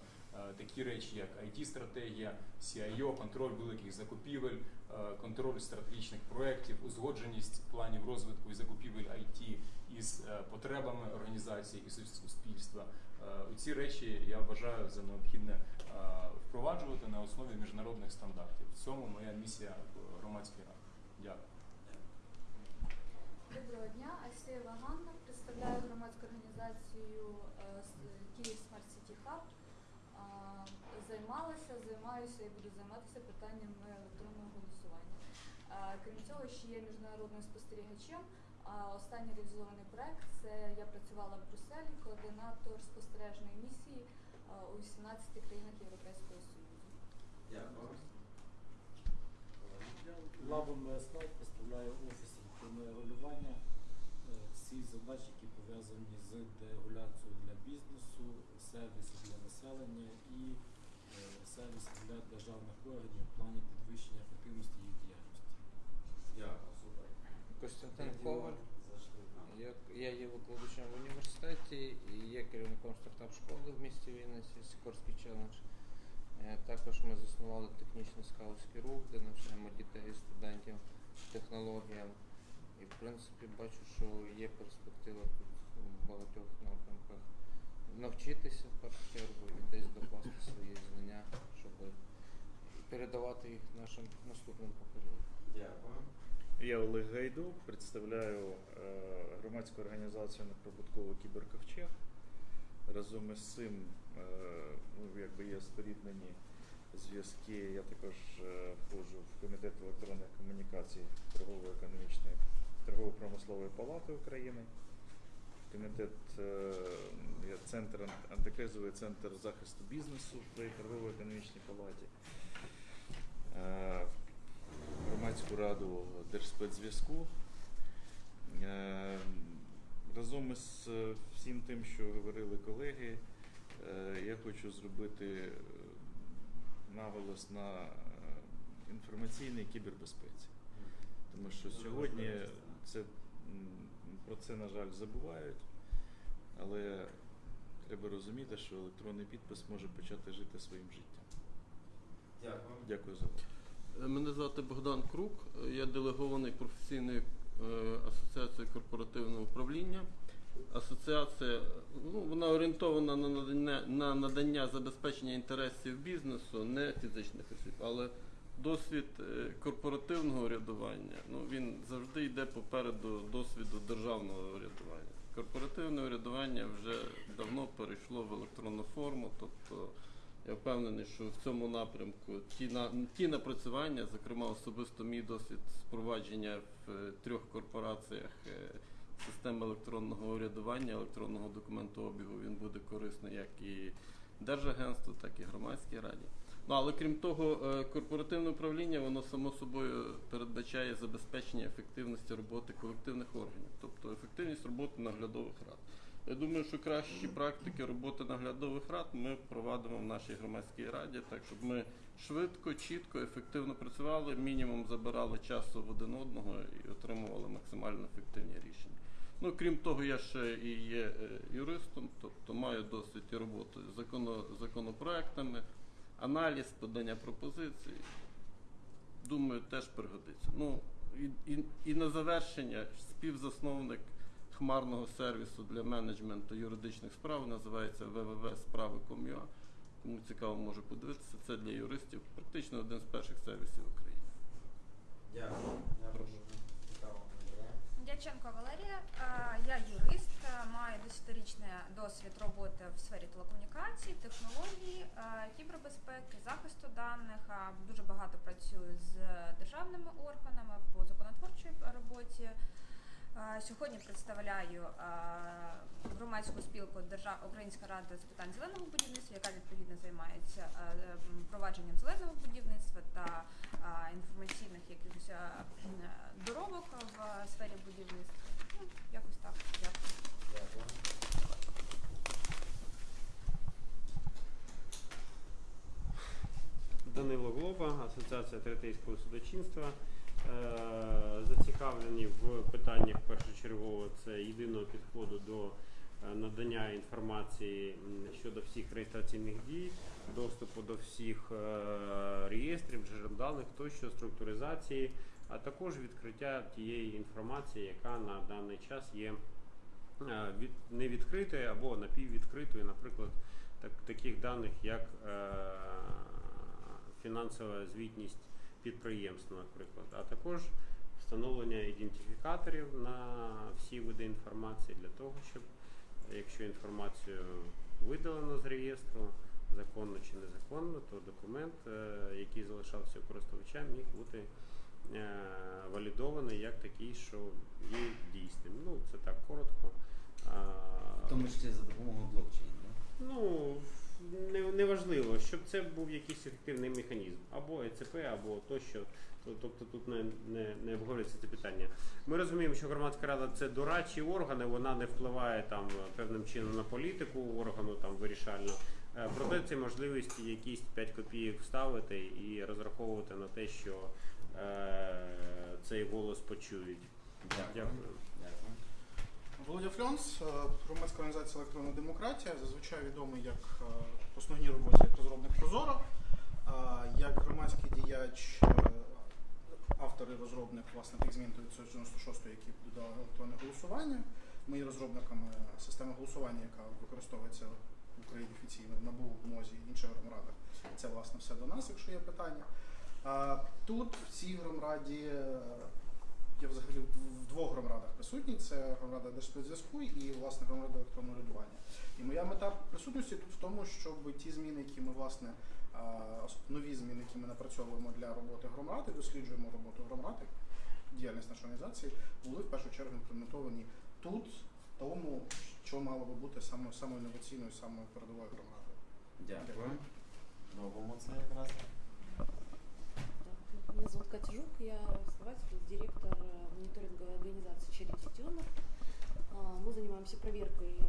такі речі, як IT-стратегія, CIO, контроль великих закупівель, е, контроль стратегічних проєктів, узгодженість планів розвитку і закупівель IT із е, потребами організації і сус- суспільства. Е, Ці речі я вважаю за необхідне е, впроваджувати на основі міжнародних стандартів. В цьому моя місія в громадській раді. Дякую. Доброго дня, Айсеєва Ганна. Представляю громадську організацію е, Київ Smart City Hub. Займалася, займаюся і буду займатися питаннями електронного голосування. Крім цього, ще є міжнародним спостерігачем. Останній реалізований проект це я працювала в Брюсселі, координатор спостережної місії у 18 країнах Європейського Союзу. Дякую. Лабом Слайд представляє офіс електронного регулювання. Е, Всі задачі, які пов'язані з дерегуляцією для бізнесу, сервіси для населення і е, сервіси для державних органів в плані підвищення ефективності їх діяльності. Дякую, супер. Костянтин Коваль. Я, я є викладачем в університеті і є керівником стартап-школи в місті Вінниці, Сікорський челендж. Е, Також ми заснували технічний скаутський рух, де навчаємо дітей і студентів технологіям. І в принципі бачу, що є перспектива тут в багатьох напрямках навчитися в першу чергу і десь докласти свої знання, щоб передавати їх нашим наступним поколінням. Дякую. Я Олег Гайдук, представляю е, громадську організацію неприбутково кіберковчег. Разом із цим е, ну, якби є споріднені зв'язки. Я також е, входжу в комітет електронних комунікацій торгово-економічної торгово-промислової палати України. Комітет е, є центр ан- антикризовий центр захисту бізнесу при торгово-економічній палаті. Е, громадську раду Держспецзв'язку. Е, Разом із всім тим, що говорили колеги, я хочу зробити наголос на інформаційній кібербезпеці. Тому що сьогодні це, про це, на жаль, забувають, але треба розуміти, що електронний підпис може почати жити своїм життям. Дякую. Дякую за увагу. Мене звати Богдан Крук, я делегований професійної е, асоціації корпоративного управління. Асоціація ну, вона орієнтована на надання, на надання забезпечення інтересів бізнесу, не фізичних осіб, але досвід е, корпоративного урядування ну, він завжди йде попереду досвіду державного урядування. Корпоративне урядування вже давно перейшло в електронну форму, тобто я впевнений, що в цьому напрямку ті на ті напрацювання, зокрема особисто мій досвід впровадження в е, трьох корпораціях е, системи електронного урядування, електронного документообігу, він буде корисний як і Держагентству, так і громадській раді. Ну але крім того, е, корпоративне управління воно само собою передбачає забезпечення ефективності роботи колективних органів, тобто ефективність роботи наглядових рад. Я думаю, що кращі практики роботи наглядових рад ми провадимо в нашій громадській раді, так щоб ми швидко, чітко, ефективно працювали, мінімум забирали часу в один одного і отримували максимально ефективні рішення. Ну, крім того, я ще і є е, юристом, тобто маю досвід і роботи з законопроектами, аналіз, подання пропозицій. Думаю, теж пригодиться. Ну, і, і, і на завершення співзасновник хмарного сервісу для менеджменту юридичних справ називається www.справи.com.ua. Кому цікаво, може подивитися. Це для юристів практично один з перших сервісів в Україні. Дякую. Дякую. Дяченко Валерія, я юрист, е, маю десятирічний досвід роботи в сфері телекомунікацій, технологій, е, кібербезпеки, захисту даних. Дуже багато працюю з державними органами по законотворчій роботі. Е, Сьогодні представляю е, громадську спілку Держав... Українська рада з питань зеленого будівництва, яка відповідно займається м, впровадженням зеленого будівництва та інформаційних якихось доробок в сфері будівництва. Ну, якось так. Дякую. Данило Глоба, Асоціація третейського судочинства. Е, Зацікавлені в питаннях першочергово це єдиного підходу до е, надання інформації щодо всіх реєстраційних дій, доступу до всіх е, реєстрів, джерел даних тощо, структуризації, а також відкриття тієї інформації, яка на даний час є від, не відкритою або напіввідкритою, наприклад, так, таких даних, як е, фінансова звітність підприємств, наприклад, а також встановлення ідентифікаторів на всі види інформації для того, щоб якщо інформацію видалено з реєстру, законно чи незаконно, то документ, е, який залишався у користувача, міг бути е, валідований як такий, що є дійсним. Ну, це так коротко. В тому числі за допомогою блокчейн, так? Ну, не, неважливо, щоб це був якийсь ефективний механізм, або ЕЦП, або тощо. Тобто тут не, не, не обговорюється це питання. Ми розуміємо, що громадська рада це дорадчі органи, вона не впливає там певним чином на політику органу там вирішально. Е, Проте це можливість якісь 5 копійок вставити і розраховувати на те, що е, цей голос почують. Дякую. Дякую. Володя Фльонс, е, громадська організація Електронна демократія, зазвичай відомий як е, в основній роботі як розробник Прозоро, е, як громадський діяч, е, автор і розробник власне тих змін до 996, які додали електронне голосування. Ми є розробниками системи голосування, яка використовується в Україні офіційно в НАБУ, в МОЗі і інших громадах. Це власне все до нас, якщо є питання. А, Тут в цій громраді е, я взагалі в- двох громрадах присутній. Це громрада Держспецзв'язку і власне громрада електронного рядування. І моя мета присутності тут в тому, щоб ті зміни, які ми власне нові зміни, які ми напрацьовуємо для роботи громради, досліджуємо роботу громради, діяльність нашої організації, були в першу чергу імплементовані тут, в тому, що мало би бути саме самою інноваційною, самою передовою громадою. Дякую. Робимо це якраз. Меня зовут Катя Жук, я основатель, директор э, мониторинговой организации Charity Tuner. А, Мы занимаемся проверкой э,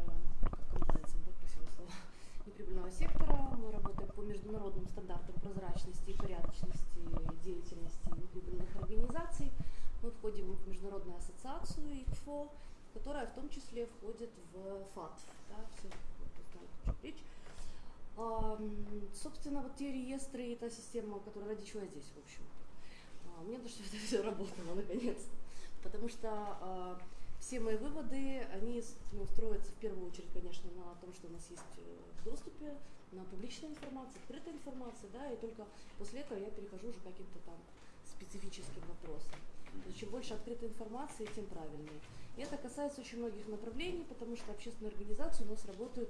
комплайенсом, да, слово, неприбыльного сектора. Мы работаем по международным стандартам прозрачности и порядочности деятельности неприбыльных организаций. Мы входим в международную ассоциацию ИКФО, которая в том числе входит в ФАТФ. Да, все, речь. Собственно, вот те реестры и та система, которая ради чего я здесь, в общем. А, Мне надо, чтобы это все работало наконец-то. Потому что а, все мои выводы, они ну, строятся в первую очередь, конечно, на том, что у нас есть э, в доступе, на публичной информации, открытой информации, да, и только после этого я перехожу уже к каким-то там специфическим вопросам. То есть чем больше открытой информации, тем правильнее. И это касается очень многих направлений, потому что общественные организации у нас работают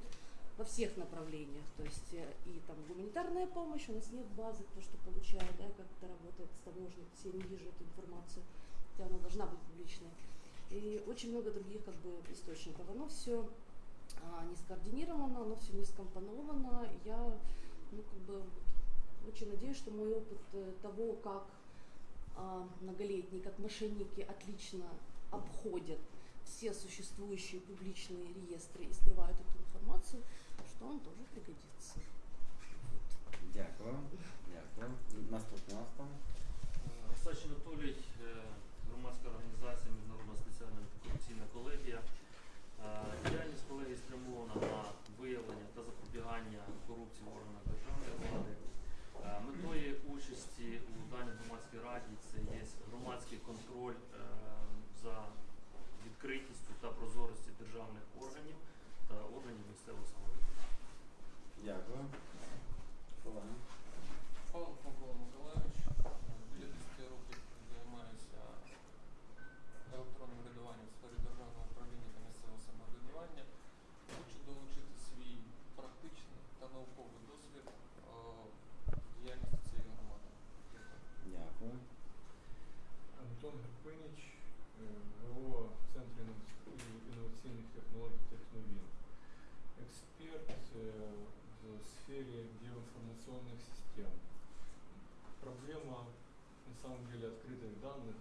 во всех направлениях. То есть э, и там гуманитарная помощь, у нас нет базы, то, что получают, да, как это работает с таможней, то есть я не вижу эту информацию, хотя она должна быть публичной. И очень много других как бы источников. Оно все не скоординировано, оно все не скомпоновано. Я ну, как бы Очень надеюсь, что мой опыт э, того, как а, многолетние, как мошенники отлично обходят все существующие публичные реестры и скрывают эту информацию, что он тоже пригодится. Дякую. Дякую. Наступний у нас там. Ростач Анатолій, е, громадська організація Міжнародна спеціальна антикорупційна колегія. Е, Діяльність колегії спрямована на виявлення та запобігання корупції в органах державної влади. Е, Метою участі у даній громадській раді це є громадський контроль за відкритістю та прозорістю державних органів та органів місцевого. Дякую. Колеги. Павло Павло Миколаївич, біля 10 років займаюся електронним врядуванням в сфері державного управління та місцевого самоврядування. Хочу долучити свій практичний та науковий досвід е, діяльності цієї громади. Дякую. Антон Гарпиніч, е, ВО Центру інноваційних технологій Техновін. Експерт е, сфере геоинформационных систем. Проблема на самом деле открытых данных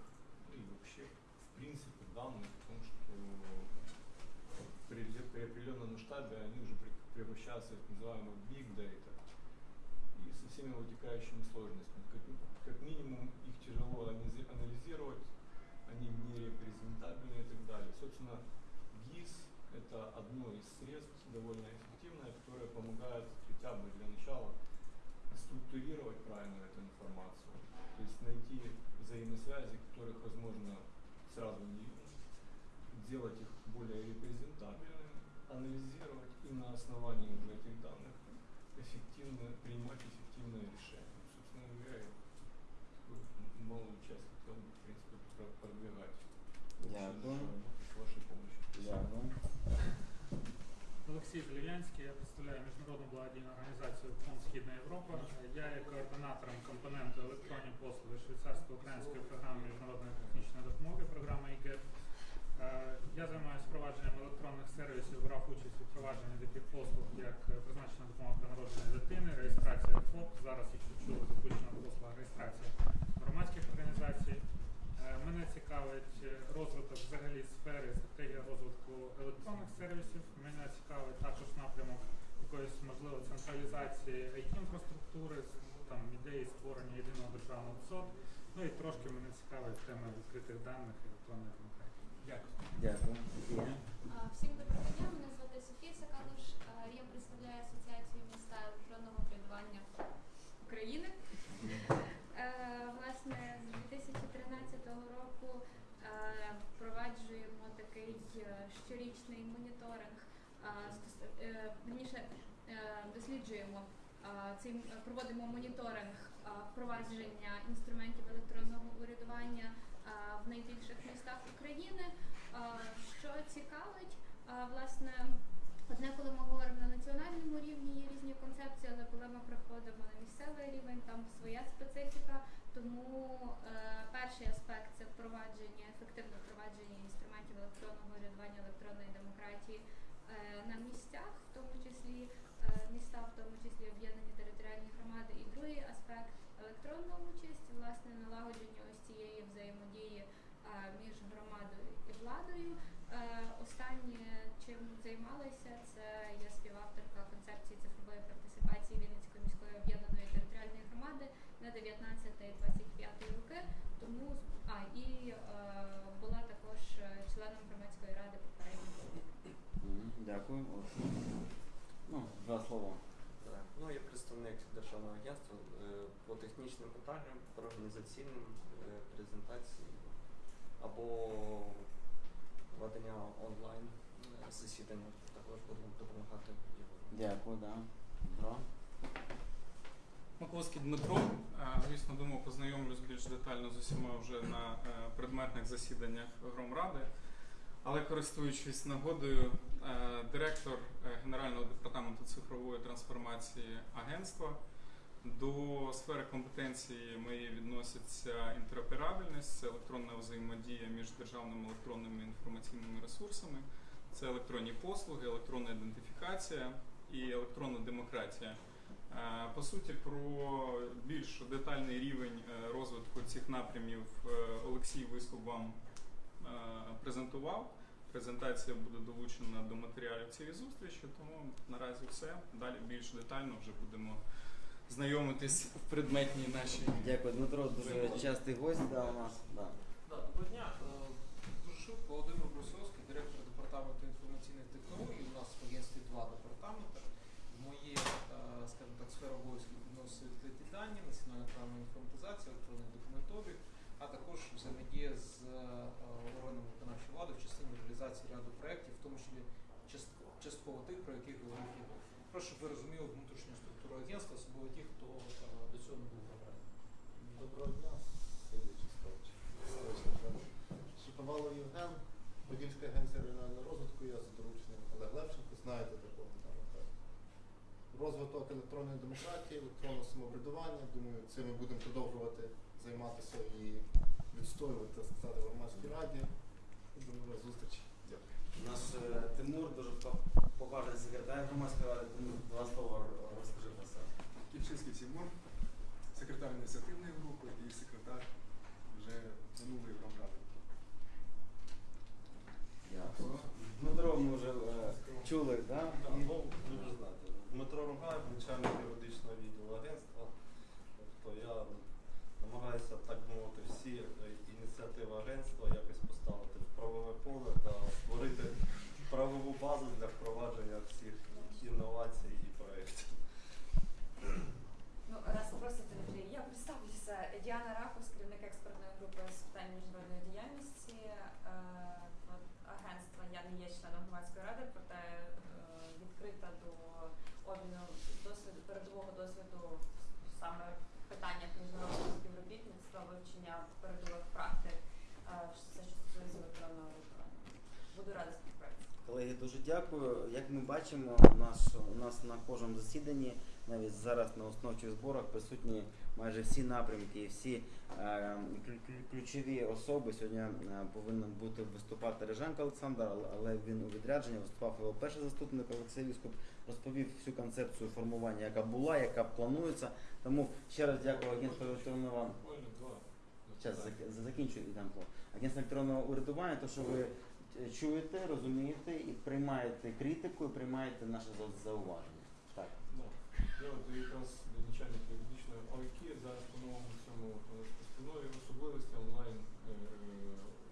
ну и вообще в принципе данных в том, что при, при определенном масштабе они уже превращаются в так называемый big data и со всеми вытекающими сложностями. Как, как минимум их тяжело анализи- анализировать, они нерепрезентабельны и так далее. Собственно, ГИС – это одно из средств, довольно эффективное, которое помогает хотя бы для начала структурировать правильно эту информацию, то есть найти взаимосвязи, которых возможно сразу не делать их более репрезентабельными, анализировать и на основании уже этих данных эффективно принимать Олексій Зеленянський, я представляю міжнародну благодійну організацію Фонд Східна Європа. Я є координатором компоненту електронні послуги швейцарсько-української програми міжнародної технічної допомоги, програма ІГЕТ. Е, Я займаюся впровадженням електронних сервісів, брав участь у впровадженні таких послуг, як призначена допомога при народженні дитини, реєстрація ФОП. Зараз, якщо чули, запущена послуга реєстрація Мене цікавить е, розвиток взагалі сфери, стратегія розвитку електронних сервісів. Мене цікавить також напрямок якоїсь можливо централізації IT-інфраструктури, там ідеї створення єдиного державного ЦОД. Ну і трошки мене цікавить тема відкритих даних і електронної демократії. Дякую. Дякую. Всім доброго дня, мене звати Софія Сакалуш. Я представляю Асоціацію міста електронного врядування України. Е, Власне, з 2013 року е, впроваджуємо такий е, щорічний моніторинг, стос- е, досліджуємо цей проводимо моніторинг впровадження інструментів електронного урядування в найбільших містах України. Що цікавить, власне, одне, коли ми говоримо на національному рівні, є різні концепції, але коли ми приходимо на місцевий рівень, там своя специфіка. Тому е, перший аспект це впровадження, ефективне впровадження інструментів електронного урядування, електронної демократії е, на місцях, в тому числі е, міста, в тому числі об'єднані територіальні громади. І другий аспект електронна участь, власне, налагодження ось цієї взаємодії е, між громадою і владою. Е, Останнє, чим займалася, це я співавторка концепції цифрової партисипації на 19-25 роки. Тому а і е, була також е, членом громадської ради попередньо. Мгм, Дякую. Ну, два слова. Так, Ну, я представник Державного агентства е, по технічним питанням, по організаційним е, презентації або ведення онлайн е, засідання. Також будемо допомагати його. Дякую, да. Маковський Дмитро. Звісно, думав, познайомлюсь більш детально з усіма вже на е, предметних засіданнях Громради. Але користуючись нагодою, е, директор е, Генерального департаменту цифрової трансформації агентства. До сфери компетенції моєї відноситься інтероперабельність, це електронна взаємодія між державними електронними інформаційними ресурсами, це електронні послуги, електронна ідентифікація і електронна демократія. Е, По суті, про більш детальний рівень е, розвитку цих напрямів е, Олексій Висков вам презентував. Презентація буде долучена до матеріалів цієї зустрічі, тому наразі все. Далі більш детально вже будемо знайомитись в предметній нашій. Дякую, Дмитро, дуже частий гость да, у нас. Да. Да, доброго дня. Дуже швидко Володимир Брусовський, директор департаменту інформаційних технологій. У нас в агентстві два департаменти. В моє, е, скажімо так, сфера обов'язків відносить відкриті дані, національна правна інформатизація, електронний документообіг, а також взаємодія з е, органами виконавчої влади в частині реалізації ряду проєктів, в тому числі частково, тих, про яких говорив Ігор. Прошу, ви розуміли внутрішню структуру агентства, особливо ті, хто е, до цього не був обраний. Доброго дня, сидячи ставчі. Шиповалов Євген, Подільська агенція регіонального розвитку, я за дорученням Олег Левченко, знаєте такого там. так. Розвиток електронної демократії, електронного самоврядування. Думаю, цим ми будемо продовжувати займатися і відстоювати, так сказати, в громадській раді. До нових зустрічей. Дякую. Наш е, Тимур, дуже по- поважний секретар громадської ради, Тимур, два слова розкажи про себе. Кільчинський Тимур, секретар ініціативної групи і секретар вже минулої громради. Дякую. Дмитро ми вже е, чули, так? Да, ну, ви вже знаєте. Дмитро Ругаєв, начальник юридичного відділу агентства. Тобто я намагаюся, так мовити, всі е, ініціативи агентства якось поставити в поле та створити правову базу для впровадження всіх інновацій і проєктів. Ну, раз просите, Андрій, я представлюся. Діана Ракус, керівник експертної групи з питань міжнародної діяльності е, агентства. Я не є членом громадської ради, проте е, відкрита до обміну досвіду, передового досвіду саме в питаннях міжнародного співробітництва, вивчення передових практик, е, все, що стосується електронного голосування. Буду рада співпраці. Колеги, дуже дякую. Як ми бачимо, наш, у нас на кожному засіданні, навіть зараз на основчих зборах присутні майже всі напрямки і всі е, клю- клю- ключові особи. Сьогодні е, повинен бути виступати Реженко Олександр, але- він у відрядженні виступав його перший заступник Олексій Віскоп, розповів всю концепцію формування, яка була, яка планується. Тому ще раз дякую агентству електронного Буквально. Зараз закінчую і слово. Агентство електронного урядування, то що ви чуєте, розумієте і приймаєте критику, і приймаєте наше за- зауваження. Так. Ну, Я от якраз начальник юридичної ОІК зараз по новому цьому е, постанові особливості онлайн е,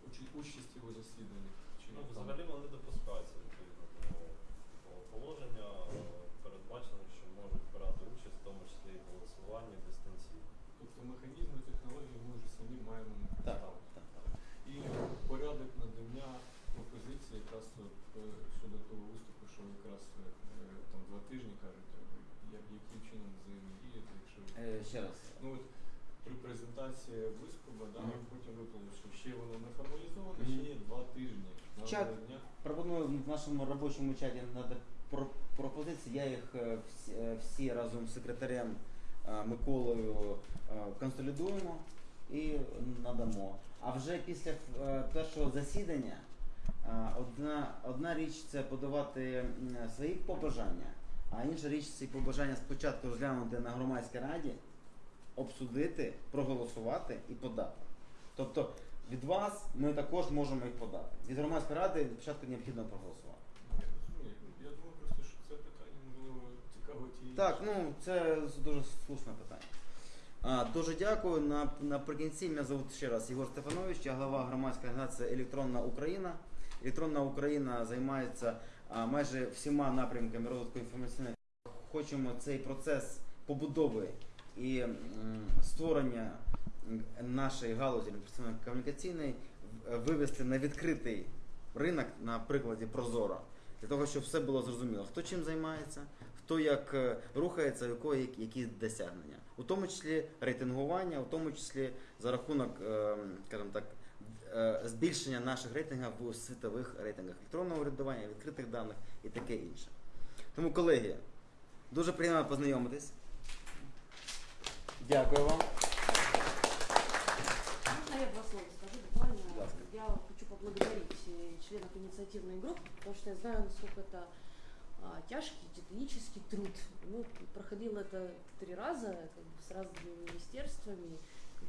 учі- участі у засіданнях. Чи Ну, там- взагалі вони допускаються відповідно до того положення, е, передбачено, що можуть брати участь, в тому числі і в голосуванні дистанційно. Тобто механізми, технології ми вже самі маємо Так, поставити. І порядок надання пропозиції якраз от, е, щодо того виступу, що якраз е, там два тижні кажуть, е, як, яким чином взаємодіяти, якщо Е, ще раз. ну от при презентації виступу, да, Мгм. потім виплили, що ще воно не формалізовано, Мгм. ще є два тижні. на Чат надання. пропоную в нашому робочому про- пропозиції. Я їх е, всі, всі разом з секретарем е, Миколою консолідуємо і надамо. А вже після першого засідання одна, одна річ це подавати свої побажання, а інша річ ці побажання спочатку розглянути на громадській раді, обсудити, проголосувати і подати. Тобто від вас ми також можемо їх подати. Від громадської ради спочатку необхідно проголосувати. Я розумію. Я думаю просто, що це питання було цікаво тієї. Так, ну це дуже слушне питання. А, дуже дякую. На, наприкінці мене звуть ще раз Єгор Стефанович, я глава громадської організації Електронна Україна. Електронна Україна займається а, майже всіма напрямками розвитку інформаційної. Хочемо цей процес побудови і м, створення нашої галузі комунікаційної вивести на відкритий ринок на прикладі Прозоро. Для того, щоб все було зрозуміло, хто чим займається, хто як е, рухається, у якого які, які досягнення. У тому числі рейтингування, у тому числі за рахунок, е, скажімо так, е, збільшення наших рейтингів у світових рейтингах електронного урядування, відкритих даних і таке інше. Тому, колеги, дуже приємно познайомитись. Дякую вам. Можно я два слова скажу буквально? Будь ласка. Я хочу поблагодарить э, членов инициативной группы, потому что я знаю, насколько это а, тяжкий титанический труд. Ну, проходил это три раза как бы, с разными министерствами,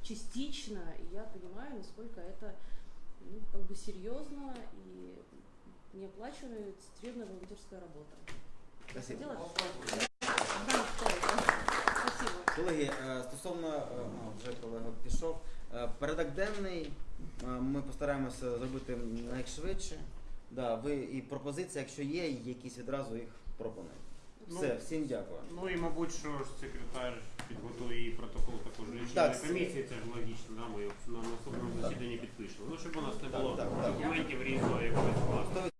частично, и я понимаю, насколько это ну, как бы серьезно и неоплачиваемая серьезная волонтерская работа. Спасибо. Хотела- Да, Спасибо. Колеги, стосовно а, вже колега пішов. Порядок денний ми постараємося зробити найшвидше. Да, ви і пропозиції, якщо є, якісь відразу їх пропонуйте. Все, Ну, всім дякую. Ну і мабуть, що ж секретар підготує і протокол також Так, рішення комісії, це ж логічно, да, ми його на наступному засіданні підпишемо. Ну, щоб у нас не Так, було так, так. документів різного якогось класу.